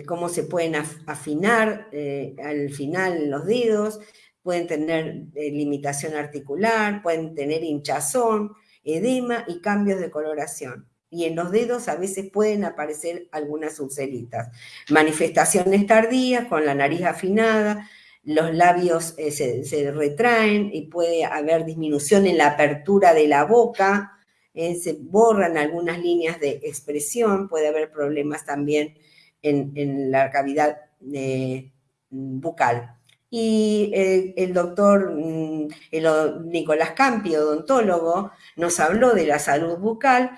cómo se pueden afinar eh, al final los dedos, pueden tener eh, limitación articular, pueden tener hinchazón, edema y cambios de coloración. Y en los dedos a veces pueden aparecer algunas ulceritas. Manifestaciones tardías con la nariz afinada, los labios eh, se, retraen y puede haber disminución en la apertura de la boca, eh, se borran algunas líneas de expresión, puede haber problemas también en, la cavidad bucal y el, doctor mm, Nicolás Campi, odontólogo, nos habló de la salud bucal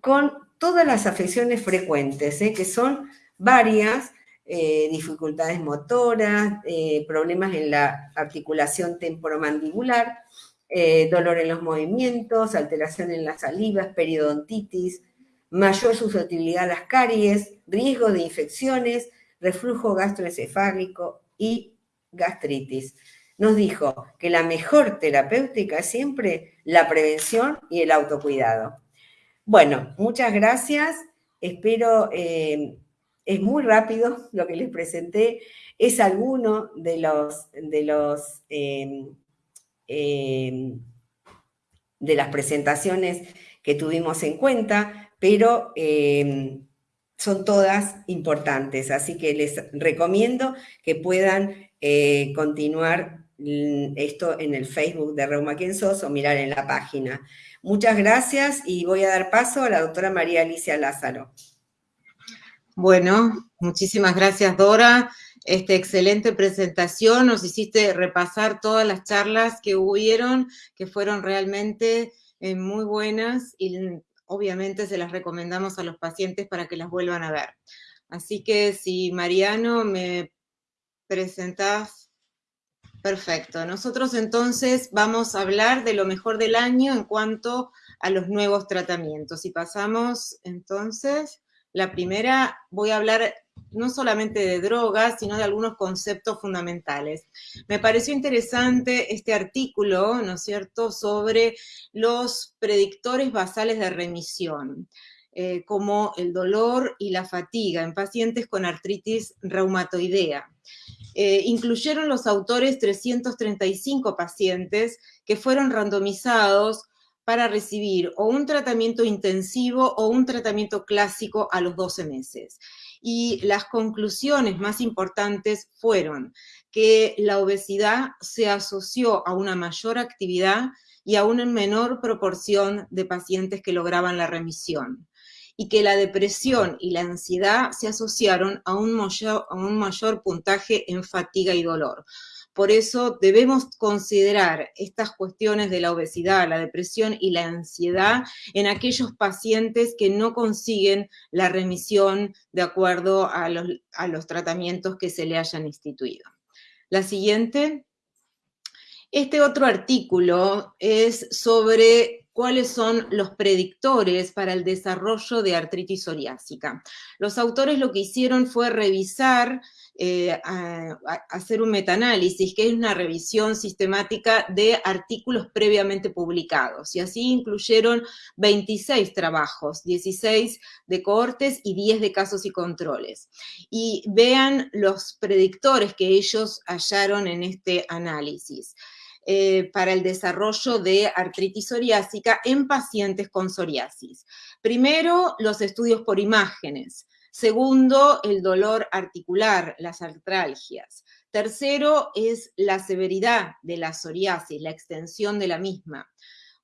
con todas las afecciones frecuentes, ¿eh? que son varias, eh, dificultades motoras, eh, problemas en la articulación temporomandibular, dolor en los movimientos, alteración en las salivas, periodontitis, mayor susceptibilidad a las caries, riesgo de infecciones, reflujo gastroencefálico y gastritis. Nos dijo que la mejor terapéutica es siempre la prevención y el autocuidado. Bueno, muchas gracias. Espero, eh, es muy rápido lo que les presenté. Es alguno de los, de los em, em, de las presentaciones que tuvimos en cuenta, pero em, son todas importantes, así que les recomiendo que puedan eh, continuar mm, esto en el Facebook de Reuma Quien Sos o mirar en la página. Muchas gracias y voy a dar paso a la doctora María Alicia Lázaro. Bueno, muchísimas gracias Dora. Esta excelente presentación, nos hiciste repasar todas las charlas que hubieron, que fueron realmente eh, muy buenas y obviamente se las recomendamos a los pacientes para que las vuelvan a ver. Así que si Mariano me presentás, perfecto. Nosotros entonces vamos a hablar de lo mejor del año en cuanto a los nuevos tratamientos. Y pasamos entonces la primera, voy a hablar no solamente de drogas, sino de algunos conceptos fundamentales. Me pareció interesante este artículo, ¿no es cierto?, sobre los predictores basales de remisión, eh, como el dolor y la fatiga en pacientes con artritis reumatoidea. Eh, incluyeron los autores 335 pacientes que fueron randomizados para recibir o un tratamiento intensivo o un tratamiento clásico a los 12 meses. Y las conclusiones más importantes fueron que la obesidad se asoció a una mayor actividad y a una menor proporción de pacientes que lograban la remisión y que la depresión y la ansiedad se asociaron a un mayor, a un mayor puntaje en fatiga y dolor. Por eso debemos considerar estas cuestiones de la obesidad, la depresión y la ansiedad en aquellos pacientes que no consiguen la remisión de acuerdo a los, tratamientos que se le hayan instituido. La siguiente. Este otro artículo es sobre cuáles son los predictores para el desarrollo de artritis psoriásica. Los autores lo que hicieron fue revisar eh, hacer un metaanálisis, que es una revisión sistemática de artículos previamente publicados. Y así incluyeron 26 trabajos, 16 de cohortes y 10 de casos y controles. Y vean los predictores que ellos hallaron en este análisis. Eh, para el desarrollo de artritis psoriásica en pacientes con psoriasis. Primero, los estudios por imágenes. Segundo, el dolor articular, las artralgias. Tercero es la severidad de la psoriasis, la extensión de la misma.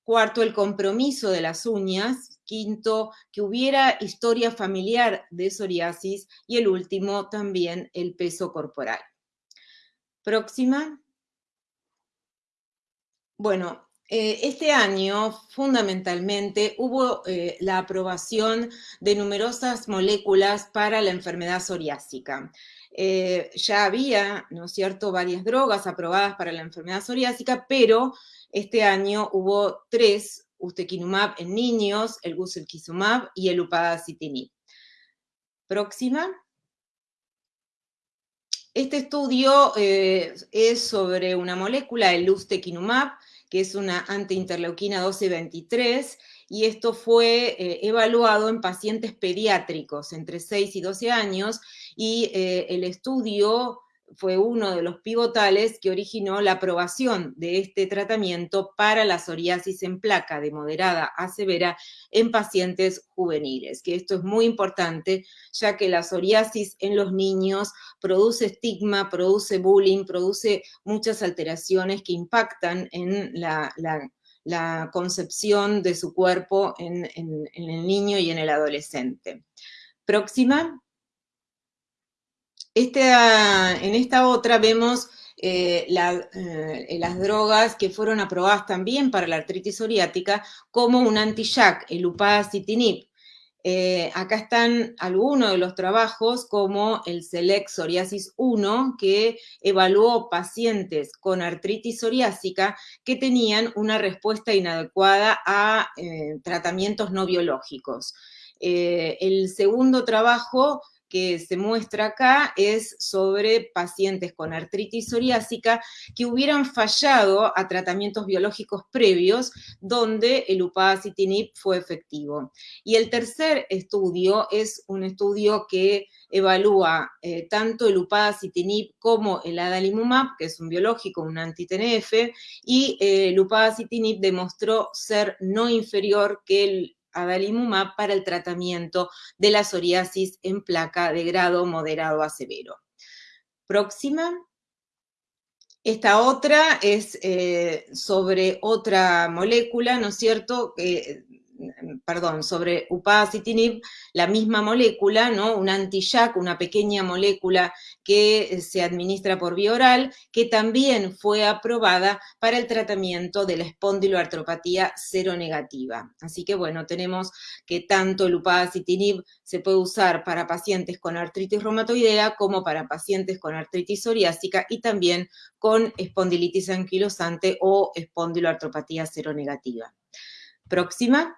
Cuarto, el compromiso de las uñas. Quinto, que hubiera historia familiar de psoriasis. Y el último, también el peso corporal. Próxima. Bueno, eh, este año, fundamentalmente, hubo eh, la aprobación de numerosas moléculas para la enfermedad psoriásica. Eh, ya había, ¿no es cierto?, varias drogas aprobadas para la enfermedad psoriásica, pero este año hubo tres, ustekinumab en niños, el guselkizumab y el upadacitinib. Próxima. Este estudio es sobre una molécula, el ustekinumab, que es una antiinterleuquina 1223, y esto fue eh, evaluado en pacientes pediátricos entre 6 y 12 años, y eh, el estudio fue uno de los pivotales que originó la aprobación de este tratamiento para la psoriasis en placa de moderada a severa en pacientes juveniles, que esto es muy importante, ya que la psoriasis en los niños produce estigma, produce bullying, produce muchas alteraciones que impactan en la, concepción de su cuerpo en el niño y en el adolescente. Próxima. Este, ah, en esta otra vemos eh, eh, las drogas que fueron aprobadas también para la artritis psoriática como un anti-JAK, el upadacitinib. Eh, acá están algunos de los trabajos como el SELECT Psoriasis 1, que evaluó pacientes con artritis psoriásica que tenían una respuesta inadecuada a tratamientos no biológicos. el segundo trabajo que se muestra acá es sobre pacientes con artritis psoriásica que hubieran fallado a tratamientos biológicos previos donde el upadacitinib fue efectivo. Y el tercer estudio es un estudio que evalúa eh, tanto el upadacitinib como el adalimumab, que es un biológico, un anti-TNF, y eh, el upadacitinib demostró ser no inferior que el adalimumab para el tratamiento de la psoriasis en placa de grado moderado a severo. Próxima. Esta otra es eh, sobre otra molécula, ¿no es cierto? Perdón, sobre upadacitinib, la misma molécula, ¿no? Un anti-JAK, una pequeña molécula que eh, se administra por vía oral, que también fue aprobada para el tratamiento de la espondiloartropatía seronegativa. Así que bueno, tenemos que tanto el upadacitinib se puede usar para pacientes con artritis reumatoidea como para pacientes con artritis psoriásica y también con espondilitis anquilosante o espondiloartropatía seronegativa. Próxima.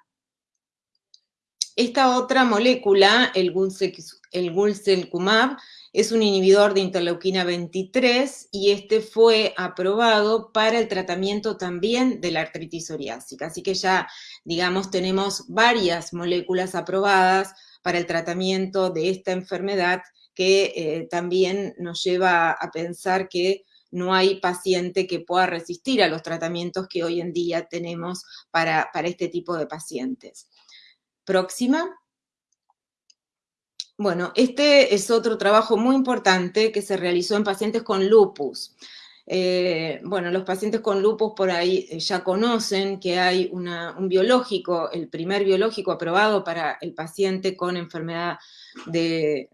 Esta otra molécula, el, gulselcumab, es un inhibidor de interleuquina 23 y este fue aprobado para el tratamiento también de la artritis psoriásica. Así que ya, digamos, tenemos varias moléculas aprobadas para el tratamiento de esta enfermedad que eh, también nos lleva a pensar que no hay paciente que pueda resistir a los tratamientos que hoy en día tenemos para este tipo de pacientes próxima. Bueno, este es otro trabajo muy importante que se realizó en pacientes con lupus. Eh, bueno, los pacientes con lupus por ahí eh, ya conocen que hay un biológico, el primer biológico aprobado para el paciente con enfermedad de,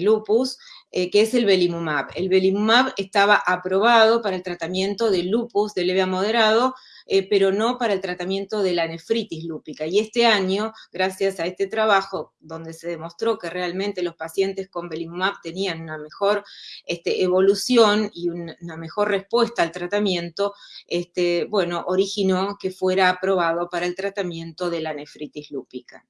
lupus, eh, que es el belimumab. El belimumab estaba aprobado para el tratamiento de lupus de leve a moderado, eh, pero no para el tratamiento de la nefritis lúpica. Y este año, gracias a este trabajo, donde se demostró que realmente los pacientes con belimumab tenían una mejor este, evolución y una mejor respuesta al tratamiento, este, bueno, originó que fuera aprobado para el tratamiento de la nefritis lúpica.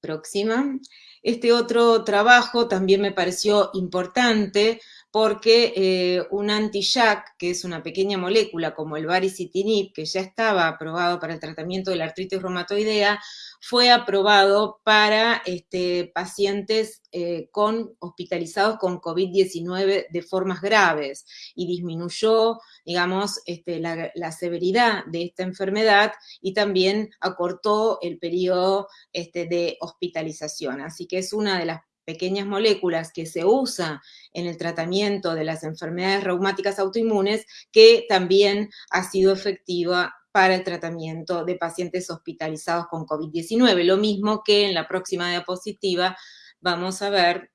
Próxima. Este otro trabajo también me pareció importante porque eh, un anti-JAK, que es una pequeña molécula como el baricitinib, que ya estaba aprobado para el tratamiento de la artritis reumatoidea, fue aprobado para este, pacientes eh, con, hospitalizados con COVID-19 de formas graves y disminuyó, digamos, este, la, severidad de esta enfermedad y también acortó el periodo este, de hospitalización. Así que es una de las pequeñas moléculas que se usa en el tratamiento de las enfermedades reumáticas autoinmunes, que también ha sido efectiva para el tratamiento de pacientes hospitalizados con COVID-19. Lo mismo que en la próxima diapositiva vamos a ver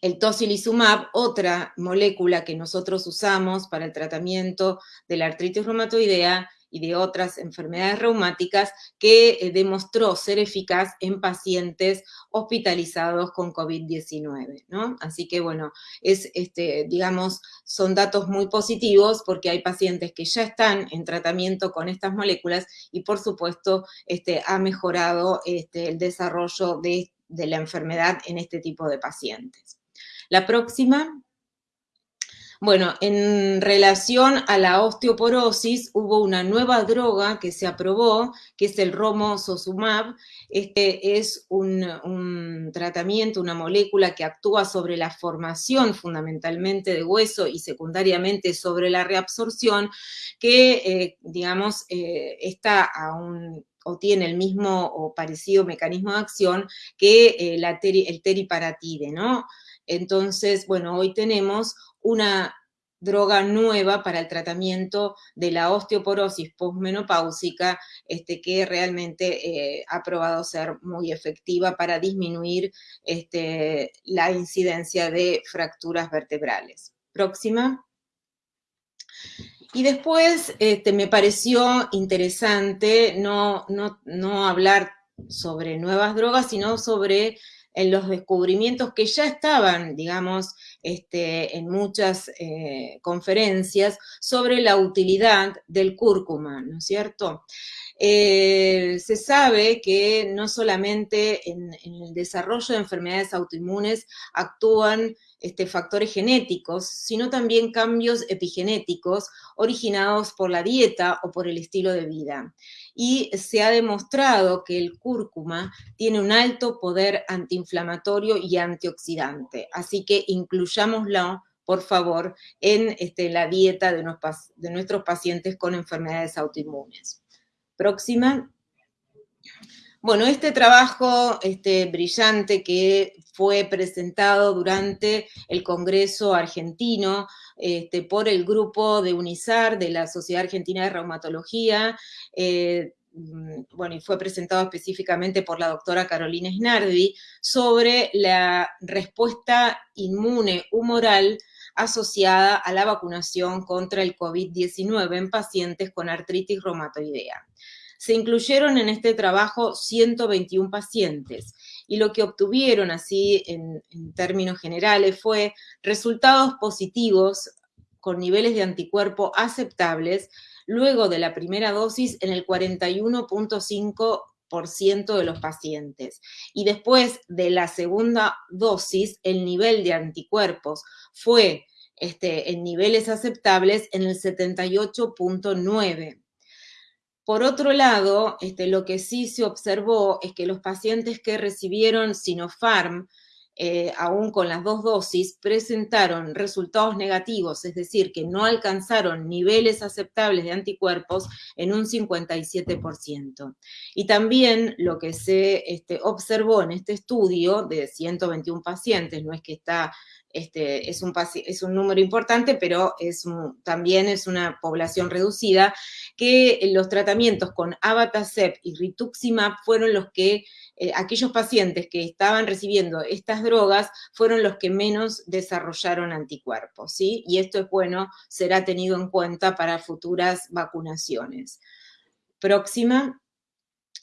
el tocilizumab, otra molécula que nosotros usamos para el tratamiento de la artritis reumatoidea, y de otras enfermedades reumáticas que eh, demostró ser eficaz en pacientes hospitalizados con COVID-19, ¿no? Así que, bueno, es, este, digamos, son datos muy positivos porque hay pacientes que ya están en tratamiento con estas moléculas y, por supuesto, este, ha mejorado este, el desarrollo de, de la enfermedad en este tipo de pacientes. La próxima. Bueno, en relación a la osteoporosis, hubo una nueva droga que se aprobó, que es el romosozumab. Este es un, tratamiento, una molécula que actúa sobre la formación fundamentalmente de hueso y secundariamente sobre la reabsorción, que, eh, digamos, eh, está a un o tiene el mismo o parecido mecanismo de acción que eh, el teriparatide, ¿no? Entonces, bueno, hoy tenemos una droga nueva para el tratamiento de la osteoporosis postmenopáusica, este, que realmente eh, ha probado ser muy efectiva para disminuir este, la incidencia de fracturas vertebrales. Próxima. Y después este, me pareció interesante no, no, no hablar sobre nuevas drogas, sino sobre en los descubrimientos que ya estaban, digamos, este, en muchas eh, conferencias sobre la utilidad del cúrcuma, ¿no es cierto? Eh, se sabe que no solamente en, el desarrollo de enfermedades autoinmunes actúan este, factores genéticos, sino también cambios epigenéticos originados por la dieta o por el estilo de vida. Y se ha demostrado que el cúrcuma tiene un alto poder antiinflamatorio y antioxidante, así que incluyámoslo por favor, en este, la dieta de, de nuestros pacientes con enfermedades autoinmunes. Próxima. Bueno, este trabajo este, brillante que fue presentado durante el Congreso argentino este, por el grupo de UNISAR, de la Sociedad Argentina de Reumatología, eh, mm, bueno, y fue presentado específicamente por la doctora Carolina Snardi, sobre la respuesta inmune humoral asociada a la vacunación contra el COVID-19 en pacientes con artritis reumatoidea. Se incluyeron en este trabajo 121 pacientes y lo que obtuvieron así en, términos generales fue resultados positivos con niveles de anticuerpo aceptables luego de la primera dosis en el 41.5% de los pacientes. Y después de la segunda dosis, el nivel de anticuerpos fue este, en niveles aceptables en el 78.9%. Por otro lado, este, lo que sí se observó es que los pacientes que recibieron Sinopharm, eh, aún con las dos dosis, presentaron resultados negativos, es decir, que no alcanzaron niveles aceptables de anticuerpos en un 57%. Y también lo que se este, observó en este estudio de 121 pacientes, no es que está este, es, un, es, un, número importante, pero es también es una población reducida, que los tratamientos con Abatacept y Rituximab fueron los que, eh, aquellos pacientes que estaban recibiendo estas drogas, fueron los que menos desarrollaron anticuerpos, ¿sí? Y esto es bueno, será tenido en cuenta para futuras vacunaciones. Próxima.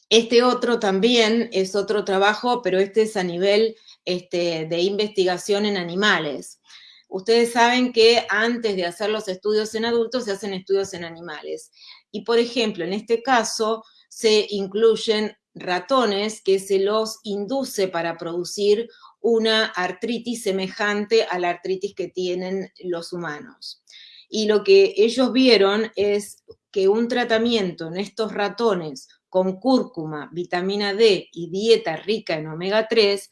Este otro también es otro trabajo, pero este es a nivel este, de investigación en animales. Ustedes saben que antes de hacer los estudios en adultos se hacen estudios en animales. Y por ejemplo, en este caso se incluyen ratones que se los induce para producir una artritis semejante a la artritis que tienen los humanos. Y lo que ellos vieron es que un tratamiento en estos ratones con cúrcuma, vitamina D y dieta rica en omega 3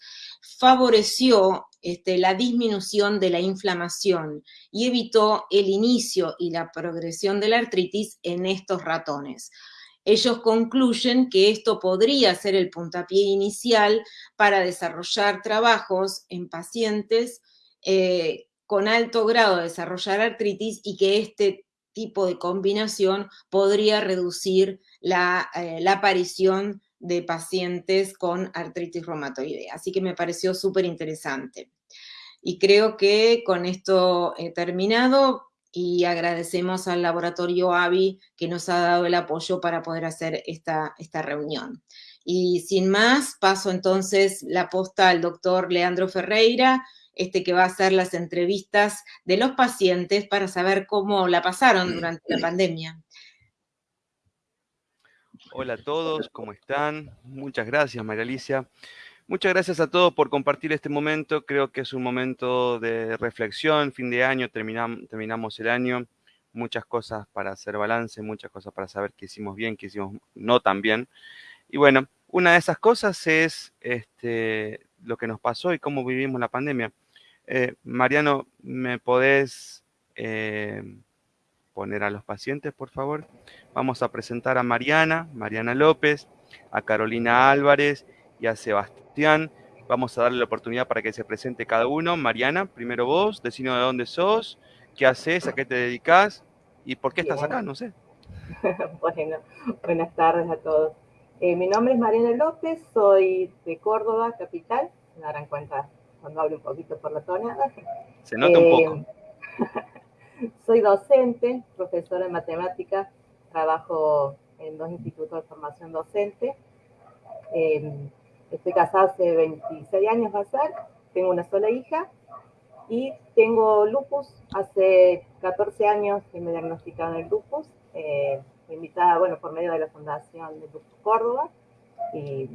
favoreció este, la disminución de la inflamación y evitó el inicio y la progresión de la artritis en estos ratones. Ellos concluyen que esto podría ser el puntapié inicial para desarrollar trabajos en pacientes eh, con alto grado de desarrollar artritis y que este tipo de combinación podría reducir la, eh, la aparición de pacientes con artritis reumatoidea. Así que me pareció súper interesante. Y creo que con esto he terminado y agradecemos al laboratorio AVI que nos ha dado el apoyo para poder hacer esta, esta reunión. Y sin más, paso entonces la posta al doctor Leandro Ferreira, este que va a hacer las entrevistas de los pacientes para saber cómo la pasaron durante la pandemia. Hola a todos, ¿cómo están? Muchas gracias, María Alicia. Muchas gracias a todos por compartir este momento. Creo que es un momento de reflexión, fin de año, terminamos el año. Muchas cosas para hacer balance, muchas cosas para saber qué hicimos bien, qué hicimos no tan bien. Y bueno, una de esas cosas es este, lo que nos pasó y cómo vivimos la pandemia. Eh, Mariano, ¿me podés eh, poner a los pacientes, por favor. Vamos a presentar a Mariana, Mariana López, a Carolina Álvarez y a Sebastián. Vamos a darle la oportunidad para que se presente cada uno. Mariana, primero vos, decinos de dónde sos, qué haces, a qué te dedicas y por qué estás acá, no sé. *laughs* bueno, buenas tardes a todos. Eh, mi nombre es Mariana López, soy de Córdoba, capital. Me darán cuenta cuando hablo un poquito por la tonada. Se nota un poco. *laughs* Eh, Soy docente, profesora de matemáticas, trabajo en dos institutos de formación docente. Em, estoy casada hace 26 años, va a ser. Tengo una sola hija y tengo lupus. Hace 14 años que me diagnosticaron el lupus. Eh, invitada, bueno, por medio de la Fundación de Lupus Córdoba. Y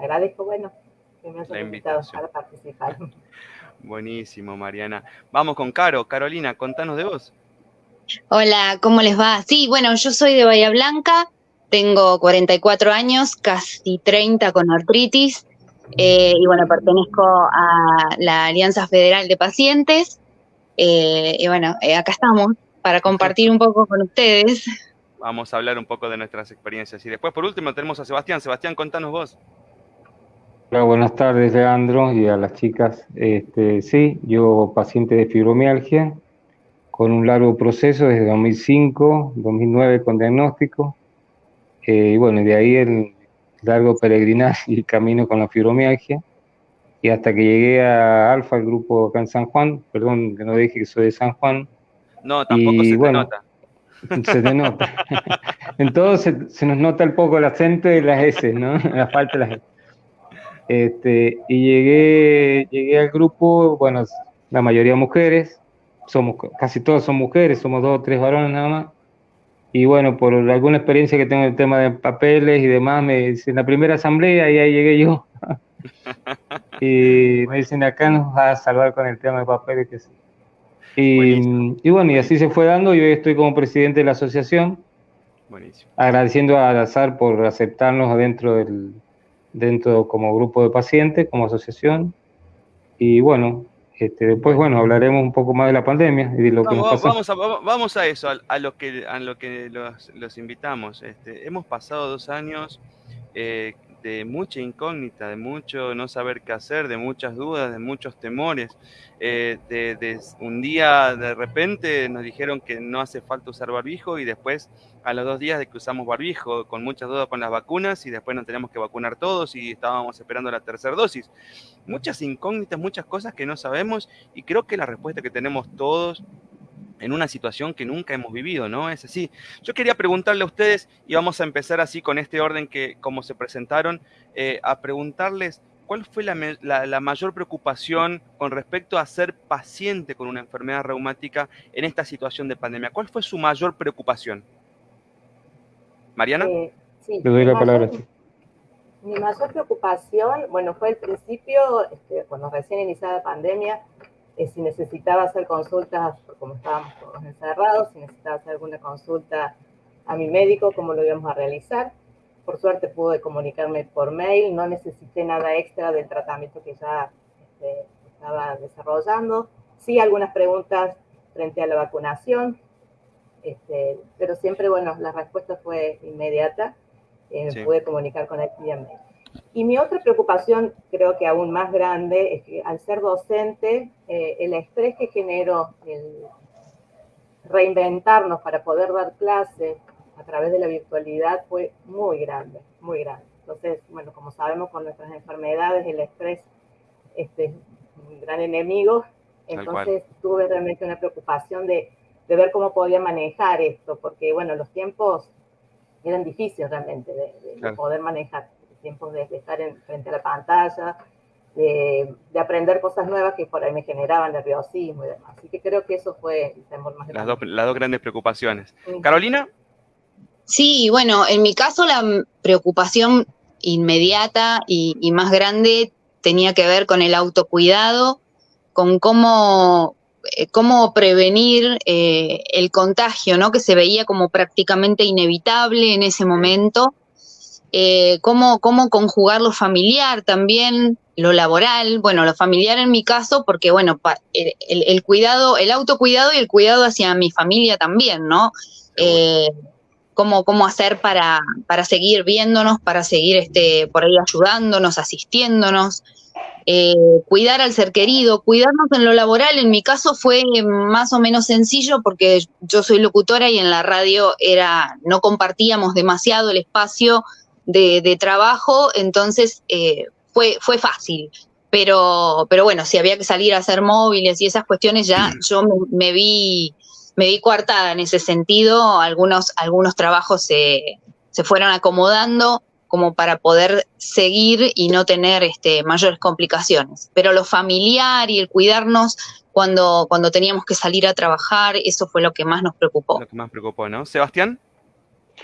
agradezco, bueno, que me hayan invitado para participar. *laughs* Buenísimo, Mariana. Vamos con Caro. Carolina, contanos de vos. Hola, ¿cómo les va? Sí, bueno, yo soy de Bahía Blanca, tengo 44 años, casi 30 con artritis, eh, y bueno, pertenezco a la Alianza Federal de Pacientes. Eh, y bueno, eh, acá estamos para compartir un poco con ustedes. Vamos a hablar un poco de nuestras experiencias. Y después, por último, tenemos a Sebastián. Sebastián, contanos vos. Hola, buenas tardes, Leandro, y a las chicas. Este, sí, yo paciente de fibromialgia, con un largo proceso desde 2005, 2009 con diagnóstico, eh, y bueno, de ahí el largo peregrinaje y camino con la fibromialgia, y hasta que llegué a Alfa, el grupo acá en San Juan, perdón que no dije que soy de San Juan. No, tampoco *laughs* se te nota. Se te nota. en todo se, se, nos nota un poco el acento y las S, ¿no? *laughs* La falta de las S. Este, y llegué, llegué al grupo, bueno, la mayoría mujeres, somos, casi todos son mujeres, somos dos o tres varones nada más. Y bueno, por alguna experiencia que tengo en el tema de papeles y demás, me dicen la primera asamblea y ahí llegué yo. *laughs* y me dicen acá nos va a salvar con el tema de papeles. Que sí. y, y, bueno, y así se fue dando. Yo hoy estoy como presidente de la asociación. Buenísimo. Agradeciendo a Azar por aceptarnos adentro del, dentro como grupo de pacientes, como asociación. Y bueno, este, después, bueno, hablaremos un poco más de la pandemia y de lo que nos pasó. Vamos a, vamos a eso, a, lo que, a lo que los, los invitamos. Este, hemos pasado dos años eh, de mucha incógnita, de mucho no saber qué hacer, de muchas dudas, de muchos temores. Eh, de, un día de repente nos dijeron que no hace falta usar barbijo y después a los dos días de que usamos barbijo, con muchas dudas con las vacunas y después nos tenemos que vacunar todos y estábamos esperando la tercera dosis. Muchas incógnitas, muchas cosas que no sabemos y creo que la respuesta que tenemos todos en una situación que nunca hemos vivido, ¿no? Es así. Yo quería preguntarle a ustedes, y vamos a empezar así con este orden que como se presentaron, eh, a preguntarles cuál fue la, la, la, mayor preocupación con respecto a ser paciente con una enfermedad reumática en esta situación de pandemia. ¿Cuál fue su mayor preocupación? Mariana. Eh, sí, Le doy la palabra. Mayor, mi mayor preocupación, bueno, fue al principio, este, cuando recién iniciada la pandemia, eh, si necesitaba hacer consultas, como estábamos todos encerrados, si necesitaba hacer alguna consulta a mi médico, cómo lo íbamos a realizar. Por suerte pude comunicarme por mail, no necesité nada extra del tratamiento que ya este, estaba desarrollando. Sí, algunas preguntas frente a la vacunación, este, pero siempre, bueno, la respuesta fue inmediata. Eh, sí. Pude comunicar con él vía mail. Y mi otra preocupación, creo que aún más grande, es que al ser docente, eh, el estrés que generó el reinventarnos para poder dar clase a través de la virtualidad fue muy grande, muy grande. Entonces, bueno, como sabemos con nuestras enfermedades, el estrés este, es un gran enemigo. Entonces tuve realmente una preocupación de, de, ver cómo podía manejar esto, porque, bueno, los tiempos eran difíciles realmente de, de, claro. de poder manejar tiempos de, de estar en, frente a la pantalla, de, de, aprender cosas nuevas que por ahí me generaban nerviosismo y demás. Así que creo que eso fue el temor más grande. Las dos, las dos grandes preocupaciones. Sí. Carolina. Sí, bueno, en mi caso la preocupación inmediata y, y más grande tenía que ver con el autocuidado, con cómo eh, cómo prevenir eh, el contagio, ¿no? Que se veía como prácticamente inevitable en ese momento eh, cómo, cómo conjugar lo familiar también, lo laboral, bueno, lo familiar en mi caso, porque bueno, el, el, el cuidado, el autocuidado y el cuidado hacia mi familia también, ¿no? Eh, cómo, cómo hacer para, para seguir viéndonos, para seguir este, por ahí ayudándonos, asistiéndonos, eh, cuidar al ser querido, cuidarnos en lo laboral, en mi caso fue más o menos sencillo porque yo soy locutora y en la radio era, no compartíamos demasiado el espacio, de, de trabajo, entonces eh, fue, fue fácil. Pero, pero bueno, si había que salir a hacer móviles y esas cuestiones, ya yo me, me vi me vi coartada en ese sentido. Algunos, algunos trabajos se, se fueron acomodando como para poder seguir y no tener este, mayores complicaciones. Pero lo familiar y el cuidarnos cuando, cuando teníamos que salir a trabajar, eso fue lo que más nos preocupó. Lo que más preocupó, ¿no? Sebastián.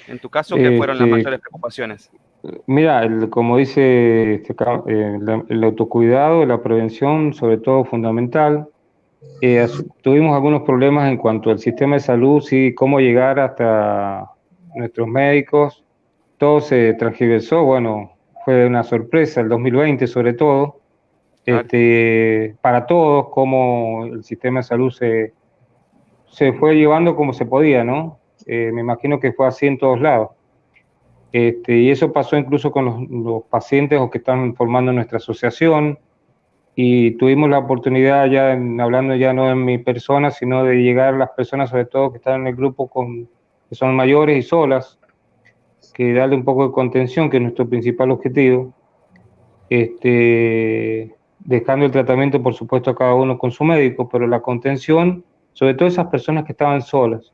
En tu caso, ¿qué fueron las mayores preocupaciones? Mira, el, como dice este, eh, el, el, autocuidado, la prevención, sobre todo fundamental. Eh, tuvimos algunos problemas en cuanto al sistema de salud, sí, cómo llegar hasta nuestros médicos. Todo se transgiversó, bueno, fue una sorpresa el 2020 sobre todo, este, para todos, cómo el sistema de salud se, se fue llevando como se podía, ¿no? Eh, me imagino que fue así en todos lados. Este, y eso pasó incluso con los, los, pacientes que están formando nuestra asociación. Y tuvimos la oportunidad, ya hablando ya no en mi persona, sino de llegar a las personas, sobre todo que están en el grupo, con, que son mayores y solas, que darle un poco de contención, que es nuestro principal objetivo. Este, dejando el tratamiento, por supuesto, a cada uno con su médico, pero la contención, sobre todo esas personas que estaban solas.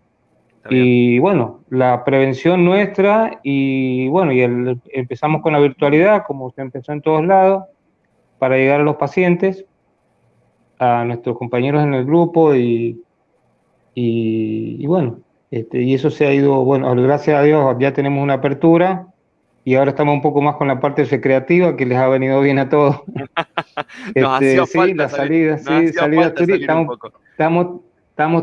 Y bueno, la prevención nuestra y bueno, y empezamos con la virtualidad, como usted empezó en todos lados, para llegar a los pacientes, a nuestros compañeros en el grupo y, y, bueno, este, y eso se ha ido, bueno, gracias a Dios ya tenemos una apertura y ahora estamos un poco más con la parte recreativa que les ha venido bien a todos. *laughs* *laughs* este, sí, la salida, sí, salidas turísticas. estamos, Estamos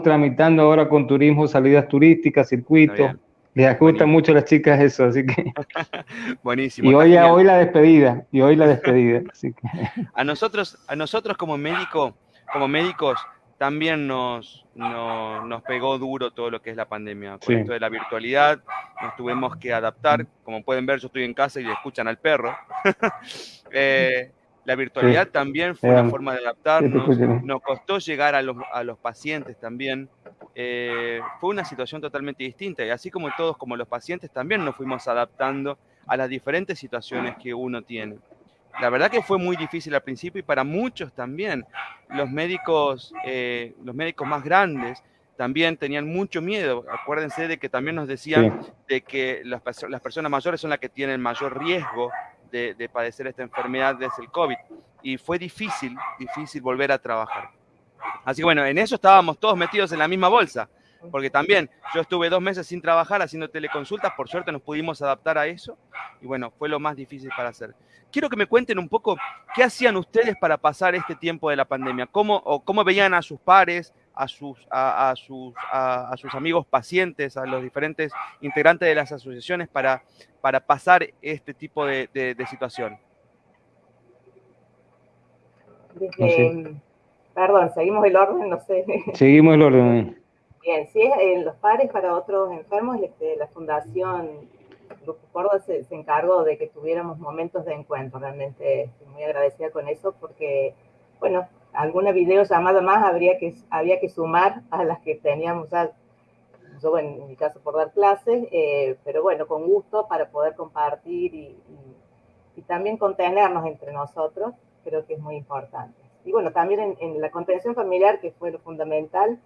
tramitando ahora con turismo salidas turísticas, circuitos. Les gustan mucho a las chicas eso, así que. *laughs* Buenísimo. Y hoy, hoy la despedida, y hoy la despedida. *laughs* Así que... A nosotros, a nosotros como médico, como médicos, también nos, nos pegó duro todo lo que es la pandemia. Con esto de la virtualidad, nos tuvimos que adaptar. Como pueden ver, yo estoy en casa y le escuchan al perro. *laughs* eh, la virtualidad también fue una forma de adaptarnos, nos costó llegar a los, a los pacientes también. Eh, fue una situación totalmente distinta y así como todos, como los pacientes, también nos fuimos adaptando a las diferentes situaciones que uno tiene. La verdad que fue muy difícil al principio y para muchos también. Los médicos, eh, los médicos más grandes también tenían mucho miedo. Acuérdense de que también nos decían de que las, las personas mayores son las que tienen mayor riesgo de, padecer esta enfermedad desde el COVID. Y fue difícil, difícil volver a trabajar. Así que bueno, en eso estábamos todos metidos en la misma bolsa, porque también yo estuve dos meses sin trabajar haciendo teleconsultas, por suerte nos pudimos adaptar a eso y bueno, fue lo más difícil para hacer. Quiero que me cuenten un poco qué hacían ustedes para pasar este tiempo de la pandemia, cómo, o cómo veían a sus pares, a sus, a, sus, a, sus amigos pacientes, a los diferentes integrantes de las asociaciones para, para pasar este tipo de, de, situación? Perdón, seguimos el orden, no sé. *laughs* Seguimos el orden. Bien, sí, en los pares para otros enfermos, este, la Fundación Grupo Córdoba se, se, encargó de que tuviéramos momentos de encuentro. Realmente estoy muy agradecida con eso porque, bueno, alguna videollamada más habría que, había que sumar a las que teníamos ya, yo en mi caso por dar clases, eh, pero bueno, con gusto para poder compartir y, y, también contenernos entre nosotros, creo que es muy importante. Y bueno, también en, la contención familiar, que fue lo fundamental,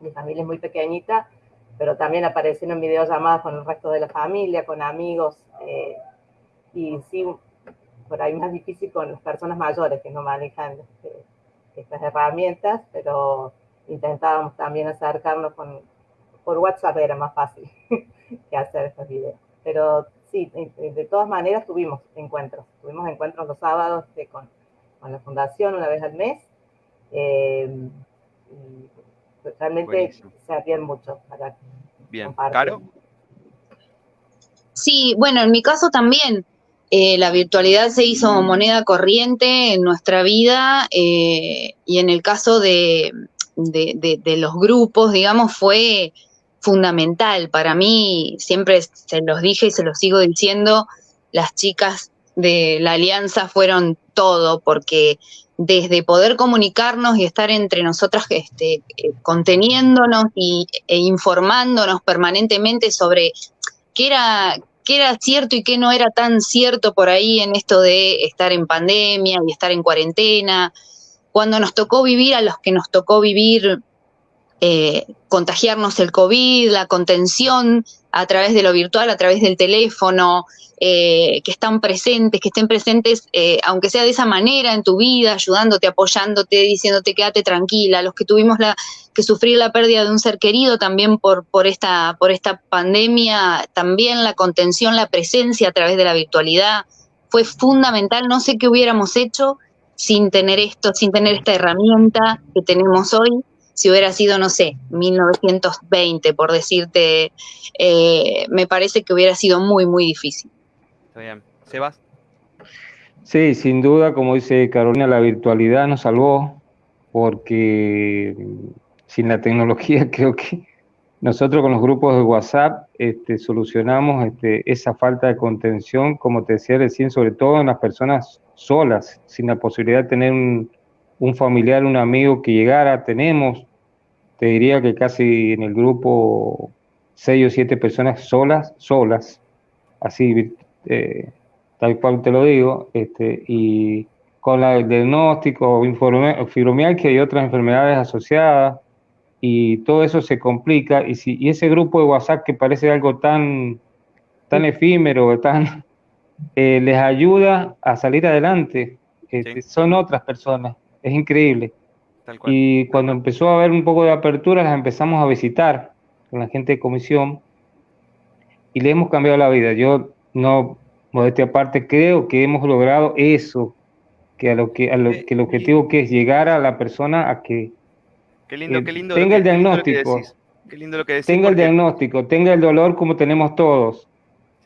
mi familia es muy pequeñita, pero también aparecieron videollamadas con el resto de la familia, con amigos, eh, y sí, por ahí más difícil con las personas mayores que no manejan este, estas herramientas, pero intentábamos también acercarnos con, por WhatsApp, era más fácil *laughs* que hacer estos videos. Pero sí, de, todas maneras tuvimos encuentros, tuvimos encuentros los sábados con, con, la fundación una vez al mes. Eh, y realmente se hacían mucho para Bien, ¿Caro? Sí, bueno, en mi caso también. Eh, la virtualidad se hizo moneda corriente en nuestra vida eh, y en el caso de, los grupos, digamos, fue fundamental. Para mí, siempre se los dije y se los sigo diciendo, las chicas de la alianza fueron todo, porque desde poder comunicarnos y estar entre nosotras este, eh, conteniéndonos y, e informándonos permanentemente sobre qué era, qué era cierto y qué no era tan cierto por ahí en esto de estar en pandemia y estar en cuarentena. Cuando nos tocó vivir, a los que nos tocó vivir, eh, contagiarnos el COVID, la contención a través de lo virtual, a través del teléfono, eh, que están presentes, que estén presentes, eh, aunque sea de esa manera en tu vida, ayudándote, apoyándote, diciéndote quédate tranquila, los que tuvimos la, que sufrir la pérdida de un ser querido también por, por, esta, por esta pandemia, también la contención, la presencia a través de la virtualidad fue fundamental. No sé qué hubiéramos hecho sin tener esto, sin tener esta herramienta que tenemos hoy si hubiera sido, no sé, 1920, por decirte, eh, me parece que hubiera sido muy, muy difícil. Está bien. Sebas. Sí, sin duda, como dice Carolina, la virtualidad nos salvó porque sin la tecnología *laughs* creo que nosotros con los grupos de WhatsApp este, solucionamos este, esa falta de contención, como te decía recién, sobre todo en las personas solas, sin la posibilidad de tener un, un familiar, un amigo que llegara. Tenemos, te diría que casi en el grupo seis o siete personas solas, solas, así, eh, tal cual te lo digo, este, y con la, el diagnóstico, fibromialgia y otras enfermedades asociadas, y todo eso se complica, y, si, y ese grupo de WhatsApp que parece algo tan, tan efímero, *laughs* tan, eh, les ayuda a salir adelante, este, son otras personas, es increíble. Y cuando empezó a haber un poco de apertura, las empezamos a visitar con la gente de comisión y le hemos cambiado la vida. Yo no, modestia aparte, creo que hemos logrado eso, que a lo que, a lo, que el objetivo que es llegar a la persona a que, tenga el diagnóstico, tenga el diagnóstico, tenga el dolor como tenemos todos,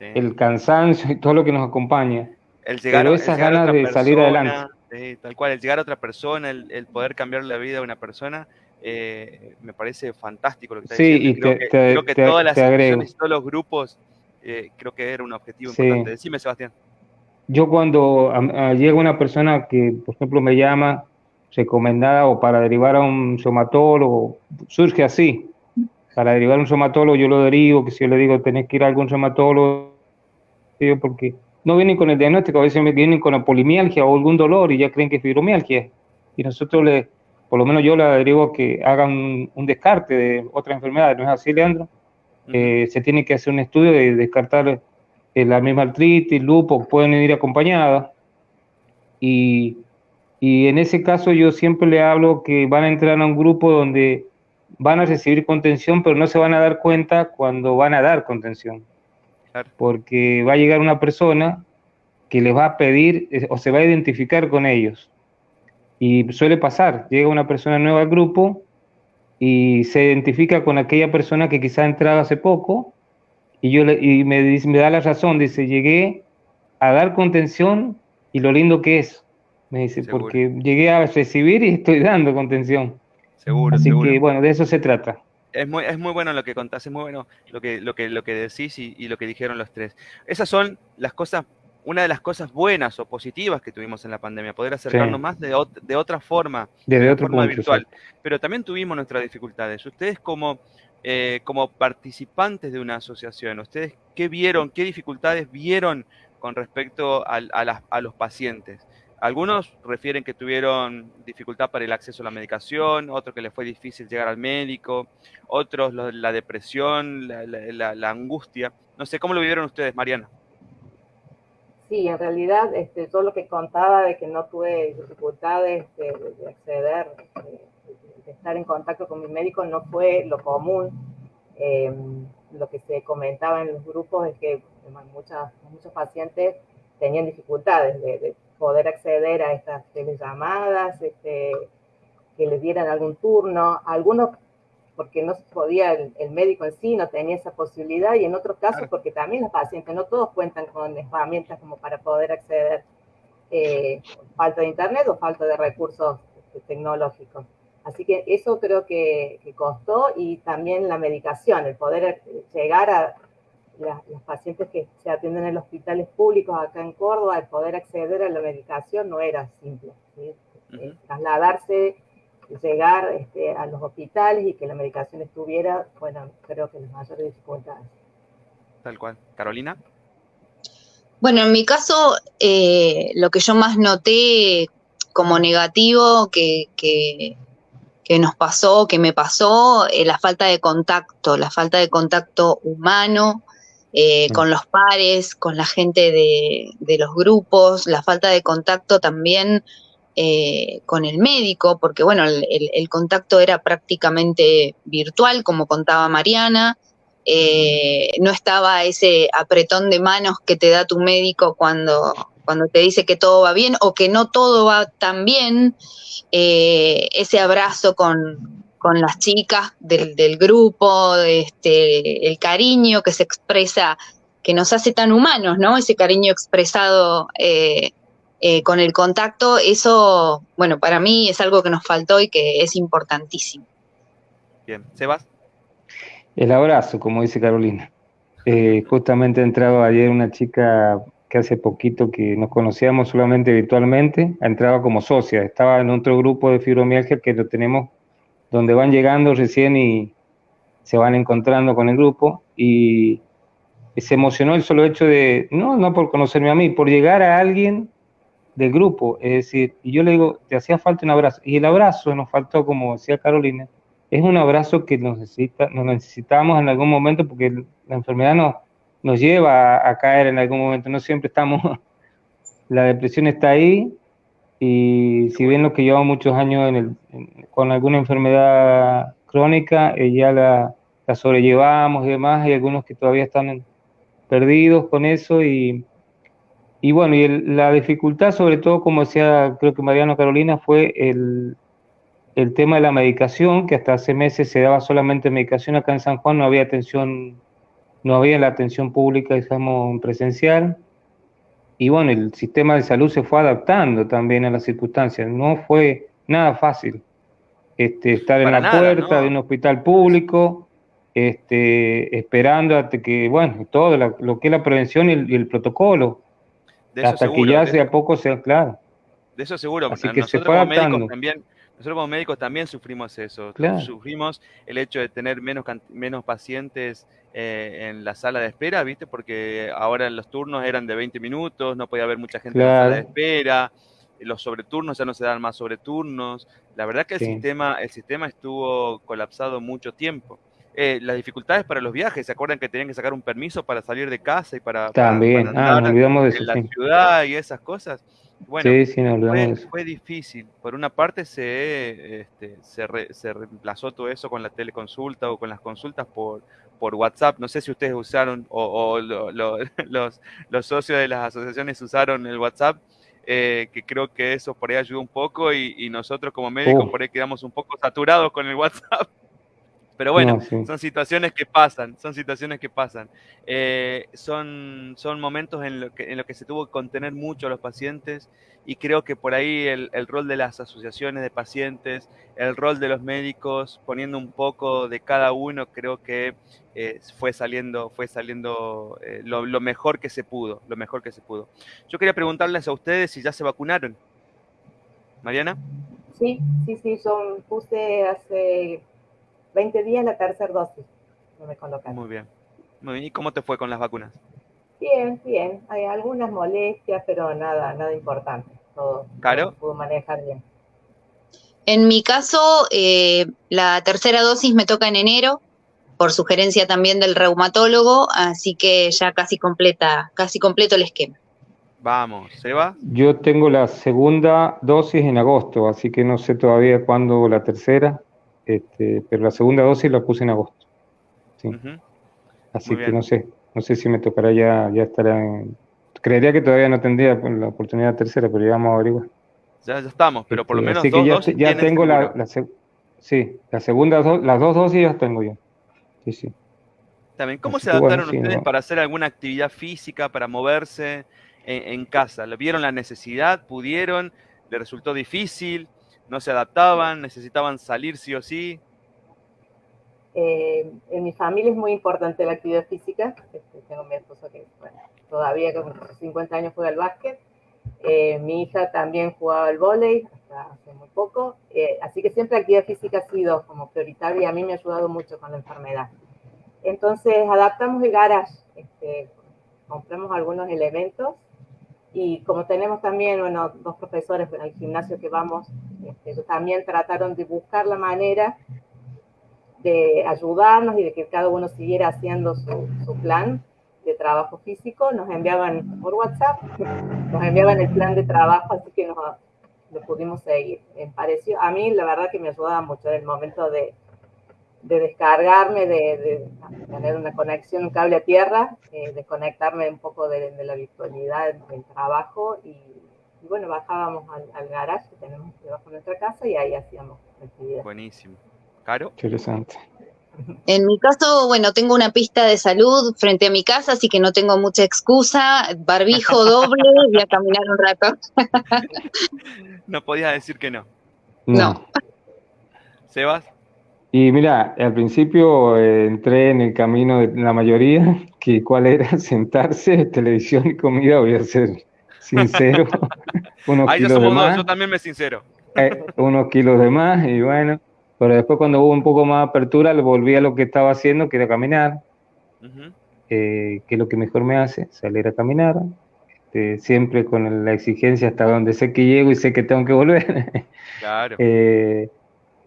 el cansancio y todo lo que nos acompaña, el llegar, pero esas ganas de salir adelante. Tal cual, el llegar a otra persona, el, el poder cambiar la vida de una persona, eh, me parece fantástico lo que está sí, diciendo. Y creo, que, todas las asociaciones, todos los grupos, eh, creo que era un objetivo importante. Decime, Sebastián. Yo cuando llega una persona que, por ejemplo, me llama recomendada o para derivar a un somatólogo, surge así. Para derivar a un somatólogo yo lo derivo, que si yo le digo tenés que ir a algún somatólogo, porque no vienen con el diagnóstico, a veces vienen con la polimialgia o algún dolor y ya creen que es fibromialgia. Y nosotros le, por lo menos yo le derivo que hagan un, descarte de otras enfermedades, ¿no es así, Leandro? Eh, se tiene que hacer un estudio de descartar eh, la misma artritis, lupus, pueden ir acompañadas. Y, y en ese caso yo siempre le hablo que van a entrar a un grupo donde van a recibir contención, pero no se van a dar cuenta cuando van a dar contención. Porque va a llegar una persona que les va a pedir eh, o se va a identificar con ellos y suele pasar, llega una persona nueva al grupo y se identifica con aquella persona que quizá ha entrado hace poco y, yo le, y me, me da la razón, dice, llegué a dar contención y lo lindo que es, me dice, porque llegué a recibir y estoy dando contención. Seguro, Así que bueno, de eso se trata. Es muy, es muy bueno lo que contás, es muy bueno lo que, lo que, lo que decís y, y lo que dijeron los tres. Esas son las cosas una de las cosas buenas o positivas que tuvimos en la pandemia, poder acercarnos más de, de, otra forma, de, forma virtual. Pero también tuvimos nuestras dificultades. Ustedes como, eh, como participantes de una asociación, ¿ustedes qué vieron, qué dificultades vieron con respecto a, a, los pacientes? Algunos refieren que tuvieron dificultad para el acceso a la medicación, otros que les fue difícil llegar al médico, otros la depresión, la, angustia. No sé, ¿cómo lo vivieron ustedes, Mariana? Sí, en realidad este, todo lo que contaba de que no tuve dificultades de, acceder, de, estar en contacto con mi médico no fue lo común. Em, lo que se comentaba en los grupos es que muchas, muchos pacientes tenían dificultades de, poder acceder a estas telellamadas, este, que les dieran algún turno. Algunos porque no podía, el, médico en sí no tenía esa posibilidad, y en otros casos porque también los pacientes, no todos cuentan con herramientas como para poder acceder, eh, falta de internet o falta de recursos este, tecnológicos. Así que eso creo que, costó y también la medicación, el poder llegar a los pacientes que se atienden en los hospitales públicos acá en Córdoba, el poder acceder a la medicación no era simple. Trasladarse llegar este, a los hospitales y que la medicación estuviera, bueno, creo que las mayores dificultades. Tal cual. Carolina. Bueno, en mi caso, eh, lo que yo más noté como negativo que, que, nos pasó, que me pasó, eh, la falta de contacto, la falta de contacto humano eh, mm. con los pares, con la gente de, de, los grupos, la falta de contacto también eh, con el médico, porque bueno, el, contacto era prácticamente virtual, como contaba Mariana. Eh, no estaba ese apretón de manos que te da tu médico cuando, cuando te dice que todo va bien o que no todo va tan bien, ese abrazo con, con las chicas del, del, grupo, este, el cariño que se expresa, que nos hace tan humanos, ¿no? Ese cariño expresado eh, con el contacto, eso, bueno, para mí es algo que nos faltó y que es importantísimo. Bien, Sebas. El abrazo, como dice Carolina. Eh, justamente ha entrado ayer una chica que hace poquito que nos conocíamos solamente virtualmente, entraba como socia, estaba en otro grupo de fibromialgia que lo tenemos donde van llegando recién y se van encontrando con el grupo y se emocionó el solo hecho de, no, no por conocerme a mí, por llegar a alguien del grupo, es decir, y yo le digo, te hacía falta un abrazo, y el abrazo nos faltó, como decía Carolina, es un abrazo que nos, necesita, nos necesitamos en algún momento porque la enfermedad nos, nos lleva a, caer en algún momento, no siempre estamos, *laughs* la depresión está ahí, y si bien los que llevamos muchos años con alguna enfermedad crónica, eh, ya la, la, sobrellevamos y demás, hay algunos que todavía están perdidos con eso y, y bueno, y la dificultad sobre todo, como decía creo que Mariano Carolina, fue el, el tema de la medicación, que hasta hace meses se daba solamente medicación acá en San Juan, no había atención, no había la atención pública, digamos, presencial. Y bueno, el sistema de salud se fue adaptando también a las circunstancias. No fue nada fácil este, estar en la puerta de un hospital público, este, esperando hasta que, bueno, todo lo que es la prevención y el, protocolo, hasta que ya sea poco sea claro. De eso seguro, Así que se fue adaptando. También, nosotros como médicos también sufrimos eso. Sufrimos el hecho de tener menos, menos pacientes eh, en la sala de espera, ¿viste? Porque ahora los turnos eran de 20 minutos, no podía haber mucha gente en la sala de espera. Los sobreturnos ya no se dan más sobreturnos. La verdad que el, sistema, el sistema estuvo colapsado mucho tiempo. Eh, las dificultades para los viajes, ¿se acuerdan que tenían que sacar un permiso para salir de casa y para, También, ah, olvidamos de eso, en la ciudad y esas cosas? Bueno, fue, difícil. Por una parte se, este, se, reemplazó todo eso con la teleconsulta o con las consultas por, por WhatsApp. No sé si ustedes usaron o, *laughs* los, los, socios de las asociaciones usaron el WhatsApp, eh, que creo que eso por ahí ayudó un poco y, nosotros como médicos por ahí quedamos un poco saturados con el *laughs* WhatsApp. Pero bueno, son situaciones que pasan, son situaciones que pasan. Eh, son, son momentos en los que, en lo que se tuvo que contener mucho a los pacientes y creo que por ahí el, rol de las asociaciones de pacientes, el rol de los médicos, poniendo un poco de cada uno, creo que eh, fue saliendo, fue saliendo eh, lo, lo, mejor que se pudo, lo mejor que se pudo. Yo quería preguntarles a ustedes si ya se vacunaron. Mariana. Sí, sí, sí, son, puse hace 20 días la tercera dosis. No me colocaron. Muy bien. Muy bien. ¿Y cómo te fue con las vacunas? Bien, bien. Hay algunas molestias, pero nada, nada importante. Todo, ¿Caro? pudo manejar bien. En mi caso, eh, la tercera dosis me toca en enero, por sugerencia también del reumatólogo, así que ya casi completa, casi completo el esquema. Vamos, ¿Seba? Yo tengo la segunda dosis en agosto, así que no sé todavía cuándo la tercera. Este, pero la segunda dosis la puse en agosto. Así que no sé, no sé si me tocará ya, ya estará en... Creería que todavía no tendría la oportunidad tercera, pero ya vamos a averiguar. Ya, ya estamos, pero por lo este, menos Así que ya, ya tengo la, sí, la segunda, las dos dosis ya tengo yo. Sí, sí. También, ¿cómo se adaptaron ustedes para hacer alguna actividad física, para moverse en, en casa? ¿Vieron la necesidad? ¿Pudieron? ¿Le resultó difícil? No se adaptaban, necesitaban salir sí o sí. Eh, en mi familia es muy importante la actividad física. Este, tengo mi esposo que todavía con 50 años juega al básquet. Eh, mi hija también jugaba al vóley hasta hace muy poco. Eh, así que siempre la actividad física ha sido como prioritaria y a mí me ha ayudado mucho con la enfermedad. Entonces adaptamos el garage, este, compramos algunos elementos y como tenemos también, bueno, dos profesores en el gimnasio que vamos, este, también trataron de buscar la manera de ayudarnos y de que cada uno siguiera haciendo su, su plan de trabajo físico, nos enviaban por WhatsApp, *laughs* nos enviaban el plan de trabajo, así que nos, lo pudimos seguir. Me pareció, a mí la verdad que me ayudaba mucho en el momento de, de descargarme, de, tener una conexión, un cable a tierra, eh, de conectarme un poco de, la virtualidad del trabajo y, bueno, bajábamos al, garage que tenemos debajo de nuestra casa y ahí hacíamos actividades. Buenísimo. ¿Caro? Interesante. En mi caso, bueno, tengo una pista de salud frente a mi casa, así que no tengo mucha excusa. Barbijo *laughs* doble, voy a caminar un rato. no podías decir que no. No. ¿Sebas? Y mira, al principio eh, entré en el camino de la mayoría, *laughs* que cuál era *laughs* sentarse, televisión y comida, voy a ser sincero. *laughs* unos Ahí kilos de más, yo también me sincero. Eh, unos kilos de más y bueno, pero después cuando hubo un poco más apertura, volví a lo que estaba haciendo, que era caminar, eh, que es lo que mejor me hace, salir a caminar, este, siempre con la exigencia hasta donde sé que llego y sé que tengo que volver. Claro.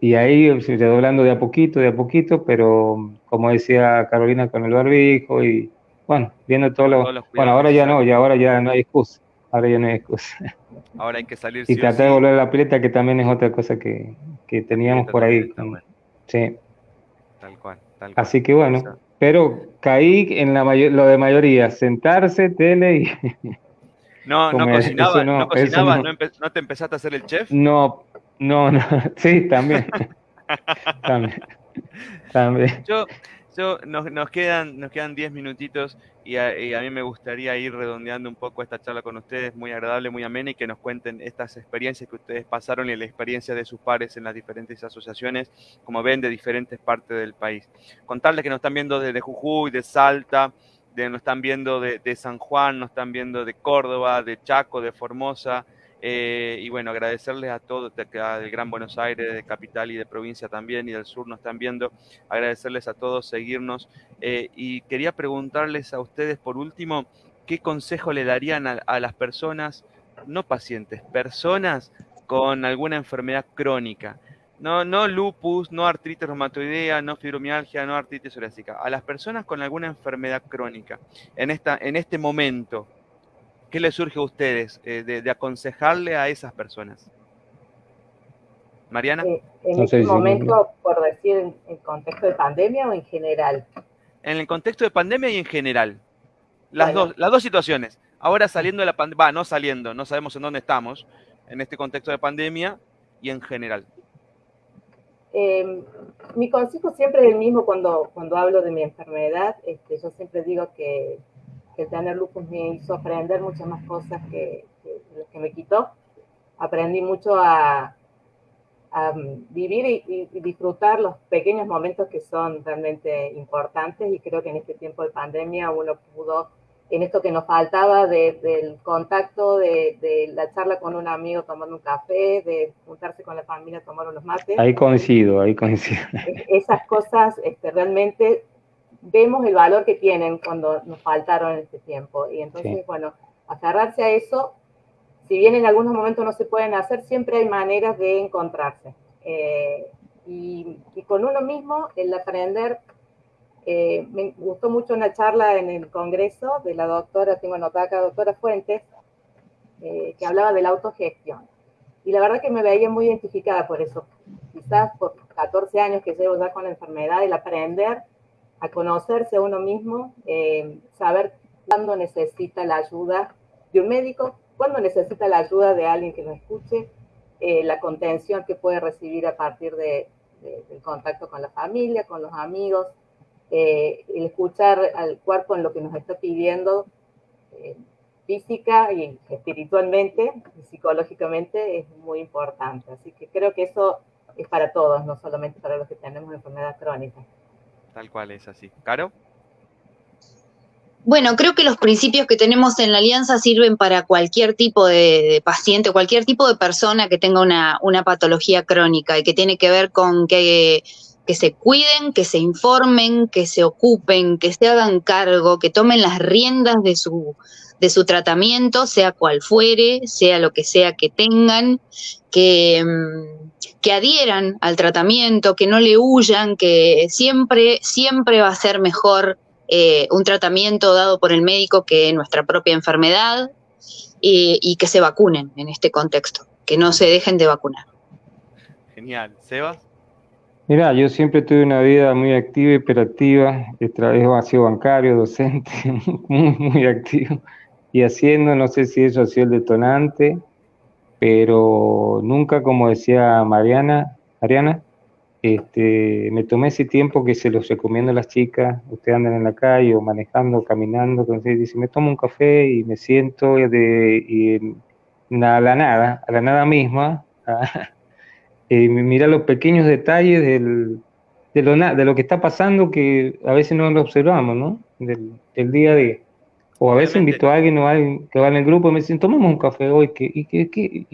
Y ahí hablando de a poquito, de a poquito, pero como decía Carolina con el barbijo y bueno, viendo todo lo... Bueno, ahora ya no, ya ahora ya no hay excusa. Ahora ya no hay excusa. *laughs* Ahora hay que salir. Y tratar de volver a la pileta, que también es otra cosa que, que teníamos por ahí. Sí. Tal cual, tal cual. Así que bueno, pero caí en la lo de mayoría, sentarse, tele y... No, *laughs* no cocinaba, no, cocinaba no. no, te empezaste a hacer el chef? No, no, no, *laughs* sí, también. *laughs* también. también. Yo, yo, nos, nos, quedan nos quedan 10 minutitos y a, y a, mí me gustaría ir redondeando un poco esta charla con ustedes, muy agradable, muy amena, y que nos cuenten estas experiencias que ustedes pasaron y la experiencia de sus pares en las diferentes asociaciones, como ven, de diferentes partes del país. Contarles que nos están viendo desde Jujuy, de Salta, de, nos están viendo de, de San Juan, nos están viendo de Córdoba, de Chaco, de Formosa, eh, y bueno, agradecerles a todos del Gran Buenos Aires, de capital y de provincia también, y del sur nos están viendo. Agradecerles a todos, seguirnos. Eh, y quería preguntarles a ustedes, por último, ¿qué consejo le darían a, las personas, no pacientes, personas con alguna enfermedad crónica? No, no lupus, no artritis reumatoidea, no fibromialgia, no artritis psoriásica. A las personas con alguna enfermedad crónica, en, esta, en este momento, ¿Qué les surge a ustedes eh, de, aconsejarle a esas personas? Mariana. Eh, en este momento, por decir, en, el contexto de pandemia o en general. En el contexto de pandemia y en general. Las, dos, las dos situaciones. Ahora saliendo de la pandemia, va, no saliendo, no sabemos en dónde estamos, en este contexto de pandemia y en general. Em, mi consejo siempre es el mismo cuando, cuando hablo de mi enfermedad. Este, yo siempre digo que que tener lupus me hizo aprender muchas más cosas que, que que me quitó. Aprendí mucho a, vivir y, disfrutar los pequeños momentos que son realmente importantes y creo que en este tiempo de pandemia uno pudo, en esto que nos faltaba del contacto, de, la charla con un amigo tomando un café, de juntarse con la familia a tomar unos mates. Ahí coincido, ahí coincido. Esas cosas este, realmente vemos el valor que tienen cuando nos faltaron en este tiempo. Y entonces, bueno, aferrarse a eso, si bien en algunos momentos no se pueden hacer, siempre hay maneras de encontrarse. Eh, y, con uno mismo, el aprender, eh, me gustó mucho una charla en el Congreso de la doctora, tengo anotada acá, doctora Fuentes, eh, que hablaba de la autogestión. Y la verdad que me veía muy identificada por eso. Quizás por 14 años que llevo ya con la enfermedad, el aprender a conocerse uno mismo, eh, saber cuándo necesita la ayuda de un médico, cuándo necesita la ayuda de alguien que lo escuche, eh, la contención que puede recibir a partir de, del contacto con la familia, con los amigos, eh, el escuchar al cuerpo en lo que nos está pidiendo física y espiritualmente psicológicamente es muy importante. Así que creo que eso es para todos, no solamente para los que tenemos enfermedad crónica. Tal cual es así. ¿Caro? Bueno, creo que los principios que tenemos en la alianza sirven para cualquier tipo de, paciente, cualquier tipo de persona que tenga una, una, patología crónica y que tiene que ver con que, que se cuiden, que se informen, que se ocupen, que se hagan cargo, que tomen las riendas de su, de su tratamiento, sea cual fuere, sea lo que sea que tengan, que, mm, que adhieran al tratamiento, que no le huyan, que siempre, siempre va a ser mejor eh, un tratamiento dado por el médico que nuestra propia enfermedad y, que se vacunen en este contexto, que no se dejen de vacunar. Genial. Sebas. Mira, yo siempre tuve una vida muy activa, hiperactiva, he sido bancario, docente, *laughs* muy, muy activo, y haciendo, no sé si eso ha sido el detonante, pero nunca, como decía Mariana, Mariana, este, me tomé ese tiempo que se los recomiendo a las chicas, ustedes andan en la calle o manejando, caminando, entonces dice, me tomo un café y me siento de, y, a la nada, a la nada misma, y *laughs* mira los pequeños detalles del, de lo, de lo que está pasando que a veces no lo observamos, ¿no? Del, día a día. O a veces invito a alguien, o a alguien que va en el grupo y me dicen, tomamos un café hoy, que, y que,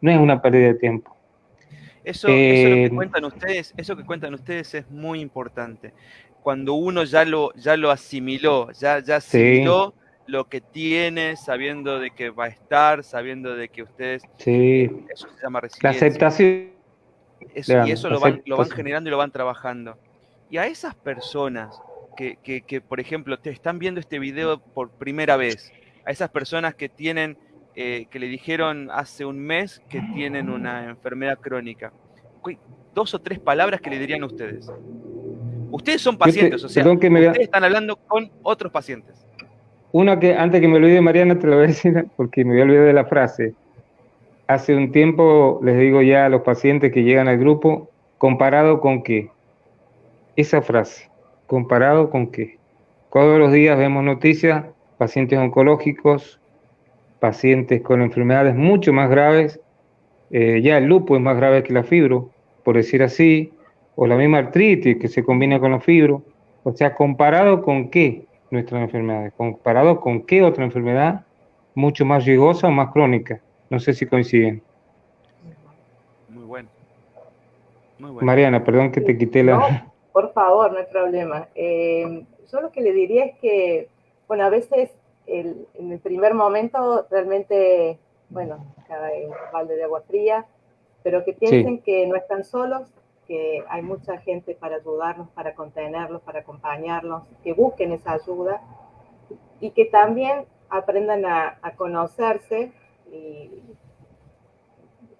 no es una pérdida de tiempo. Eso, eso que eh, cuentan ustedes, eso que cuentan ustedes es muy importante. Cuando uno ya lo, ya lo asimiló, ya, ya asimiló lo que tiene, sabiendo de que va a estar, sabiendo de que ustedes... Sí. Eso se llama resiliencia. La aceptación. y eso lo van, lo van generando y lo van trabajando. Y a esas personas que, que, que, por ejemplo, te están viendo este video por primera vez, a esas personas que tienen, eh, que le dijeron hace un mes que tienen una enfermedad crónica, dos o tres palabras que le dirían a ustedes. Ustedes son pacientes, o sea, ustedes están hablando con otros pacientes. Una que, antes que me olvide, Mariana, te lo voy a decir porque me voy a olvidar de la frase. Hace un tiempo les digo ya a los pacientes que llegan al grupo, ¿comparado con qué? Esa frase, ¿comparado con qué? Todos los días vemos noticias, pacientes oncológicos, pacientes con enfermedades mucho más graves, eh, ya el lupo es más grave que la fibro, por decir así, o la misma artritis que se combina con la fibro, o sea, ¿comparado con qué? nuestras enfermedades, comparado con qué otra enfermedad mucho más riesgosa o más crónica. No sé si coinciden. Muy bueno. Mariana, perdón que te quité la... Por favor, no hay problema. Eh, yo lo que le diría es que, bueno, a veces el, en el primer momento realmente, bueno, un balde de agua fría, pero que piensen que no están solos, que hay mucha gente para ayudarlos, para contenerlos, para acompañarlos, que busquen esa ayuda y que también aprendan a, conocerse y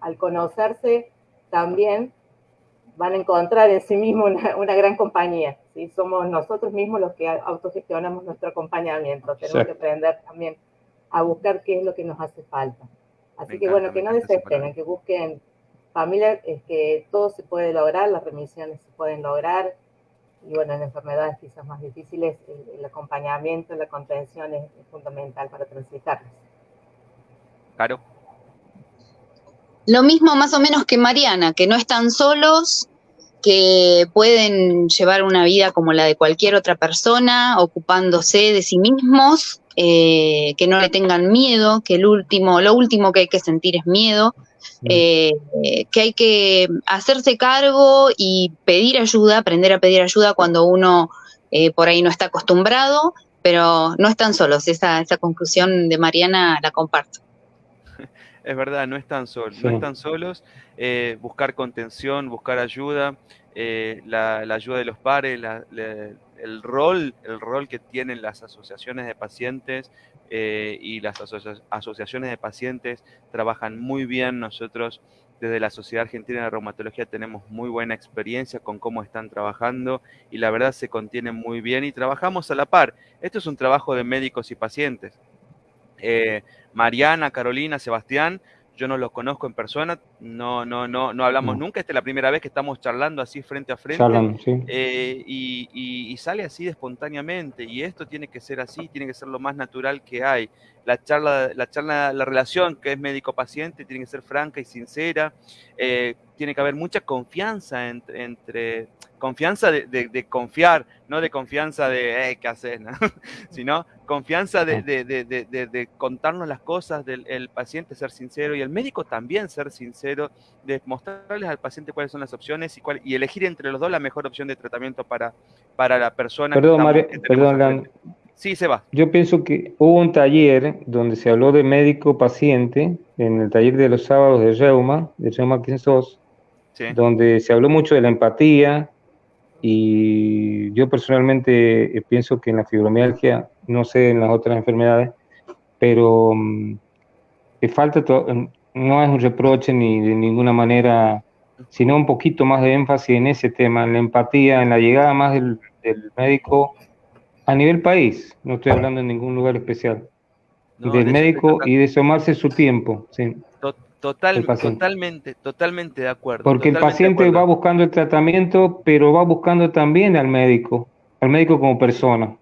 al conocerse también van a encontrar en sí mismos una, gran compañía. ¿sí? Somos nosotros mismos los que autogestionamos nuestro acompañamiento. Tenemos que aprender también a buscar qué es lo que nos hace falta. Así que bueno, que no desesperen, que busquen familia es que todo se puede lograr, las remisiones se pueden lograr, y bueno, en enfermedades quizás más difíciles, el, acompañamiento, la contención es, fundamental para transitarlas. Claro. Lo mismo más o menos que Mariana, que no están solos, que pueden llevar una vida como la de cualquier otra persona, ocupándose de sí mismos, eh, que no le tengan miedo, que el último, lo último que hay que sentir es miedo, eh, que hay que hacerse cargo y pedir ayuda, aprender a pedir ayuda cuando uno eh, por ahí no está acostumbrado, pero no están solos. Esa, esa conclusión de Mariana la comparto. Es verdad, no están solos, no están solos. Eh, buscar contención, buscar ayuda, la, ayuda de los pares, el rol, el rol que tienen las asociaciones de pacientes, eh, y las asociaciones de pacientes trabajan muy bien. Nosotros desde la Sociedad Argentina de Reumatología tenemos muy buena experiencia con cómo están trabajando y la verdad se contienen muy bien y trabajamos a la par. Esto es un trabajo de médicos y pacientes. Eh, Mariana, Carolina, Sebastián yo no los conozco en persona, no, no, no, no hablamos nunca, esta es la primera vez que estamos charlando así frente a frente. Eh, y, sale así espontáneamente y esto tiene que ser así, tiene que ser lo más natural que hay. La charla, la charla, la relación que es médico-paciente tiene que ser franca y sincera, eh, tiene que haber mucha confianza entre, confianza de, confiar, no de confianza de, eh, ¿qué haces? *laughs* sino confianza de, contarnos las cosas del paciente, ser sincero y el médico también ser sincero, de mostrarles al paciente cuáles son las opciones y, cuál, y elegir entre los dos la mejor opción de tratamiento para, para la persona. Perdón, perdón, Sí, se va. Yo pienso que hubo un taller donde se habló de médico-paciente, en el taller de los sábados de Reuma, de Reuma 15 donde se habló mucho de la empatía, y yo personalmente eh, pienso que en la fibromialgia, no sé en las otras enfermedades, pero um, falta, em, no es un reproche ni de ninguna manera, sino un poquito más de énfasis en ese tema, en la empatía, en la llegada más del, médico a nivel país, no estoy hablando en ningún lugar especial, del médico y de tomarse su tiempo. Sí. Total, totalmente, totalmente de acuerdo. Porque el paciente va buscando el tratamiento, pero va buscando también al médico, al médico como persona.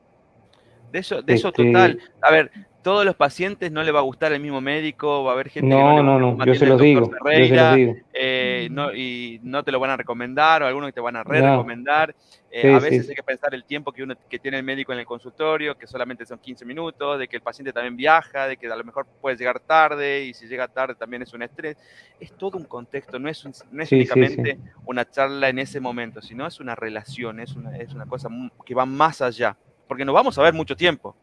De eso, de eso este total. A ver, todos los pacientes no le va a gustar el mismo médico, va a haber gente no, que no, no, no, yo se los digo, yo se los digo. Eh, no, y no te lo van a recomendar, o algunos que te van a re-recomendar. Eh, a veces hay que pensar el tiempo que uno que tiene el médico en el consultorio, que solamente son 15 minutos, de que el paciente también viaja, de que a lo mejor puede llegar tarde, y si llega tarde también es un estrés. Es todo un contexto, no es, no es únicamente una charla en ese momento, sino es una relación, es una, es una cosa que va más allá, porque nos vamos a ver mucho tiempo.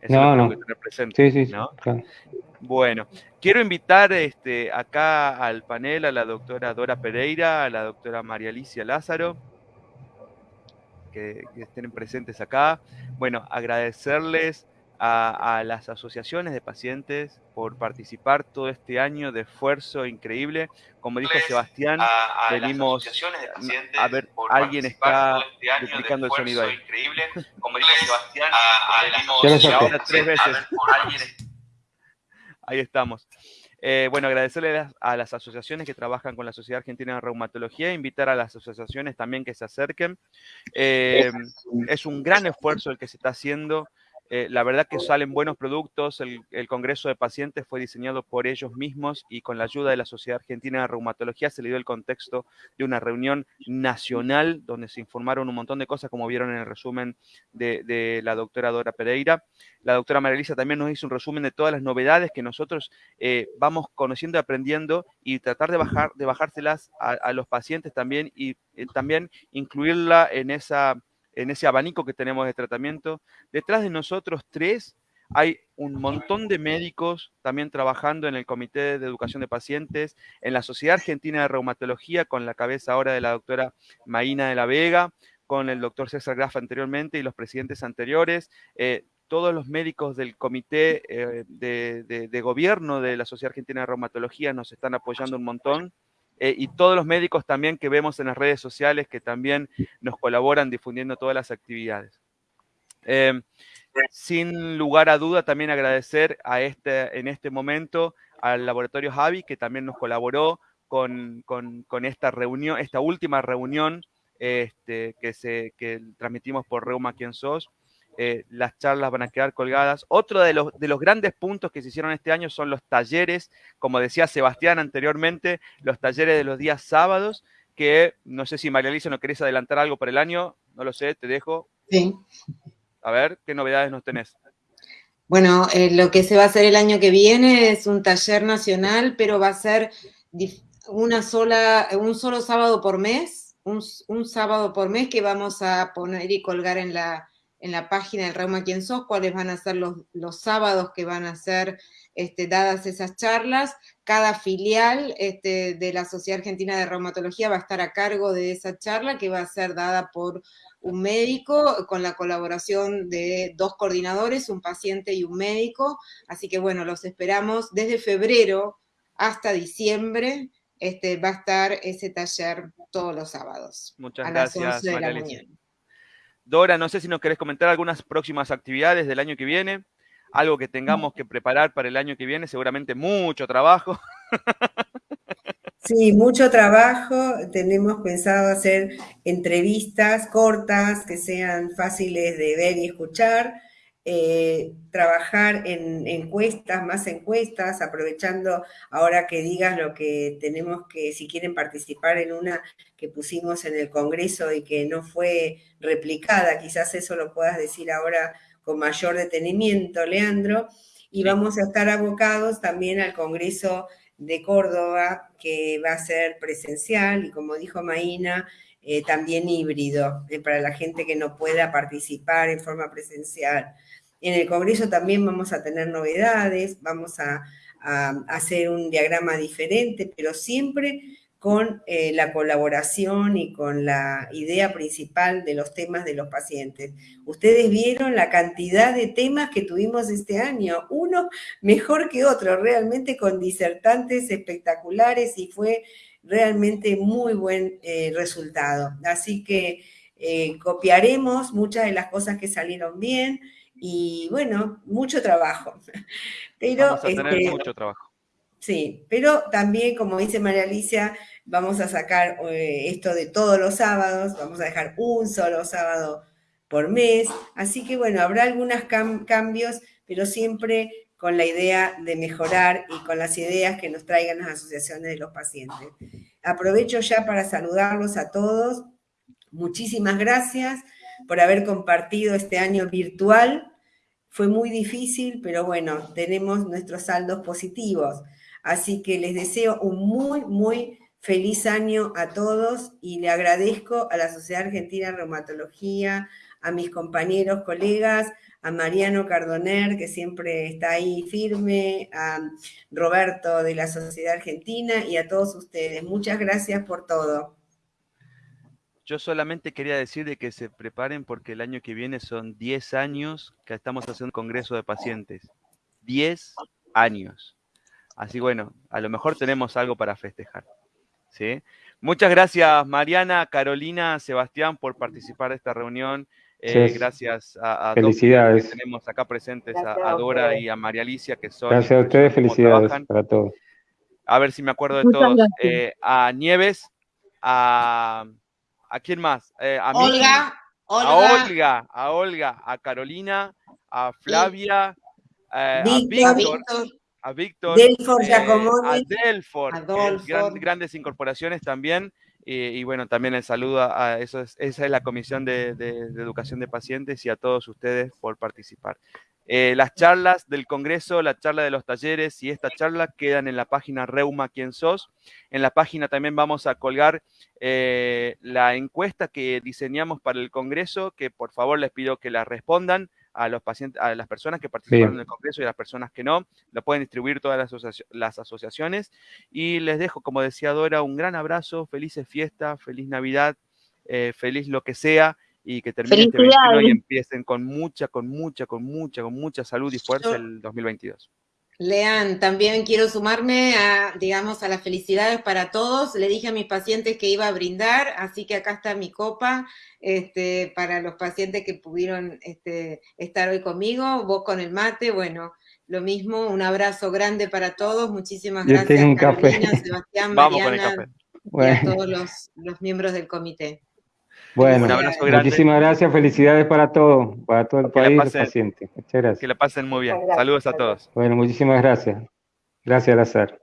Eso no, no. Que tener presente, sí, sí, ¿no? Bueno, quiero invitar este, acá al panel a la doctora Dora Pereira, a la doctora María Alicia Lázaro, que, que estén presentes acá. Bueno, agradecerles a, las asociaciones de pacientes por participar todo este año de esfuerzo increíble. Como dijo Sebastián, venimos a ver, alguien está este duplicando el sonido ahí. Increíble. *laughs* Como dijo Sebastián, venimos ahora tres veces. *laughs* Ahí estamos. Eh, bueno, agradecerle a las asociaciones que trabajan con la Sociedad Argentina de Reumatología, invitar a las asociaciones también que se acerquen. Eh, es un gran esfuerzo el que se está haciendo. Eh, la verdad que salen buenos productos, el, Congreso de Pacientes fue diseñado por ellos mismos y con la ayuda de la Sociedad Argentina de Reumatología se le dio el contexto de una reunión nacional donde se informaron un montón de cosas como vieron en el resumen de, la doctora Dora Pereira. La doctora Marilisa también nos hizo un resumen de todas las novedades que nosotros eh, vamos conociendo y aprendiendo y tratar de, bajar, de bajárselas a, los pacientes también y eh, también incluirla en esa en ese abanico que tenemos de tratamiento. Detrás de nosotros tres hay un montón de médicos también trabajando en el Comité de Educación de Pacientes, en la Sociedad Argentina de Reumatología, con la cabeza ahora de la doctora Maína de la Vega, con el doctor César Graf anteriormente y los presidentes anteriores. Eh, todos los médicos del comité eh, de, de, gobierno de la Sociedad Argentina de Reumatología nos están apoyando un montón. Eh, y todos los médicos también que vemos en las redes sociales que también nos colaboran difundiendo todas las actividades. Em, sin lugar a duda, también agradecer a este, en este momento al laboratorio Javi, que también nos colaboró con, esta reunión, esta última reunión este, que, se, que transmitimos por Reuma Quien Sos. Eh, las charlas van a quedar colgadas. Otro de los, de los grandes puntos que se hicieron este año son los talleres, como decía Sebastián anteriormente, los talleres de los días sábados, que no sé si María Alicia no querés adelantar algo para el año, no lo sé, te dejo. Sí. A ver, ¿qué novedades nos tenés? Bueno, eh, lo que se va a hacer el año que viene es un taller nacional, pero va a ser una sola, un solo sábado por mes, un, un sábado por mes que vamos a poner y colgar en la, en la página del Reuma Quién Sos, cuáles van a ser los, los sábados que van a ser este, dadas esas charlas. Cada filial este, de la Sociedad Argentina de Reumatología va a estar a cargo de esa charla que va a ser dada por un médico con la colaboración de dos coordinadores, un paciente y un médico. Así que bueno, los esperamos desde febrero hasta diciembre. Este, va a estar ese taller todos los sábados. Muchas a gracias, las 11 de la mañana. Dora, no sé si nos querés comentar algunas próximas actividades del año que viene, algo que tengamos que preparar para el año que viene, seguramente mucho trabajo. *laughs* Sí, mucho trabajo. Tenemos pensado hacer entrevistas cortas que sean fáciles de ver y escuchar. Eh, trabajar en encuestas, más encuestas, aprovechando ahora que digas lo que tenemos que, si quieren participar en una que pusimos en el Congreso y que no fue replicada, quizás eso lo puedas decir ahora con mayor detenimiento, Leandro, y vamos a estar abocados también al Congreso de Córdoba, que va a ser presencial y como dijo Maína, eh, también híbrido, eh, para la gente que no pueda participar en forma presencial. En el Congreso también vamos a tener novedades, vamos a, hacer un diagrama diferente, pero siempre con eh, la colaboración y con la idea principal de los temas de los pacientes. Ustedes vieron la cantidad de temas que tuvimos este año, uno mejor que otro, realmente con disertantes espectaculares y fue realmente muy buen eh, resultado. Así que eh, copiaremos muchas de las cosas que salieron bien, y bueno, mucho trabajo. *laughs* Pero, vamos a tener este, mucho trabajo. Sí, pero también, como dice María Alicia, vamos a sacar eh, esto de todos los sábados, vamos a dejar un solo sábado por mes, así que bueno, habrá algunos cambios, pero siempre con la idea de mejorar y con las ideas que nos traigan las asociaciones de los pacientes. Aprovecho ya para saludarlos a todos. Muchísimas gracias por haber compartido este año virtual. Fue muy difícil, pero bueno, tenemos nuestros saldos positivos. Así que les deseo un muy, muy feliz año a todos y le agradezco a la Sociedad Argentina de Reumatología, a mis compañeros, colegas, a Mariano Cardoner, que siempre está ahí firme, a Roberto de la Sociedad Argentina y a todos ustedes. Muchas gracias por todo. Yo solamente quería decir de que se preparen porque el año que viene son 10 años que estamos haciendo un congreso de pacientes. 10 años. Así bueno, a lo mejor tenemos algo para festejar. ¿sí? Muchas gracias Mariana, Carolina, Sebastián por participar de esta reunión. Eh, gracias a, a felicidades. que tenemos acá presentes, a, Dora y a María Alicia, que son... Gracias a ustedes, felicidades para todos. A ver si me acuerdo de todos. Eh, a Nieves, a... ¿A quién más? Eh, a Olga, Olga, A Olga, a Olga, a Carolina, a Flavia, a Víctor, a Víctor, a Delfort, grandes incorporaciones también. Y, bueno, también el saludo a, eso esa es la Comisión de, Educación de Pacientes y a todos ustedes por participar. Eh, las charlas del Congreso, la charla de los talleres y esta charla quedan en la página Reuma Quién Sos. En la página también vamos a colgar eh, la encuesta que diseñamos para el Congreso, que por favor les pido que la respondan a los pacientes, a las personas que participaron en el congreso y a las personas que no, lo pueden distribuir todas las, asociaciones. Y les dejo, como decía Dora, un gran abrazo, felices fiestas, feliz Navidad, eh, feliz lo que sea, y que termine este 21 y empiecen con mucha, con mucha, con mucha, con mucha salud y fuerza el 2022. Lean, también quiero sumarme a, digamos, a las felicidades para todos. Le dije a mis pacientes que iba a brindar, así que acá está mi copa este, para los pacientes que pudieron este, estar hoy conmigo, vos con el mate, bueno, lo mismo, un abrazo grande para todos, muchísimas gracias un Carolina, Sebastián, Mariana y a todos los, los miembros del comité. Bueno, muchísimas gracias, felicidades para todos, para todo el país y los pacientes. Muchas gracias. Que la pasen muy bien. Saludos a todos. Bueno, muchísimas gracias. Gracias, Lazar.